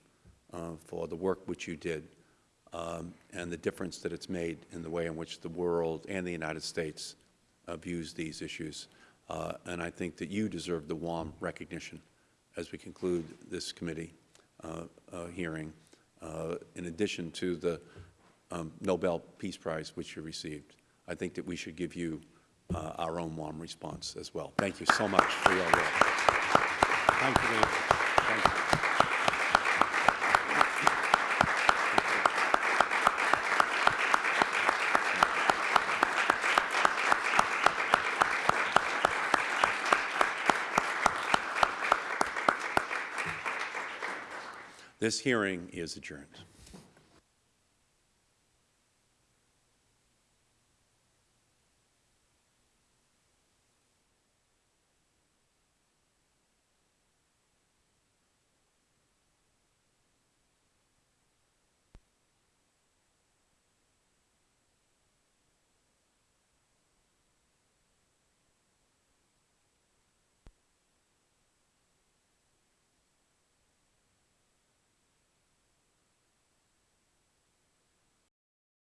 uh, for the work which you did um, and the difference that it's made in the way in which the world and the United States uh, views these issues. Uh, and I think that you deserve the warm recognition as we conclude this committee uh, uh, hearing, uh, in addition to the um, Nobel Peace Prize which you received. I think that we should give you uh, our own warm response as well. Thank you so much for your work. Thank you very much. Thank you. This hearing is adjourned.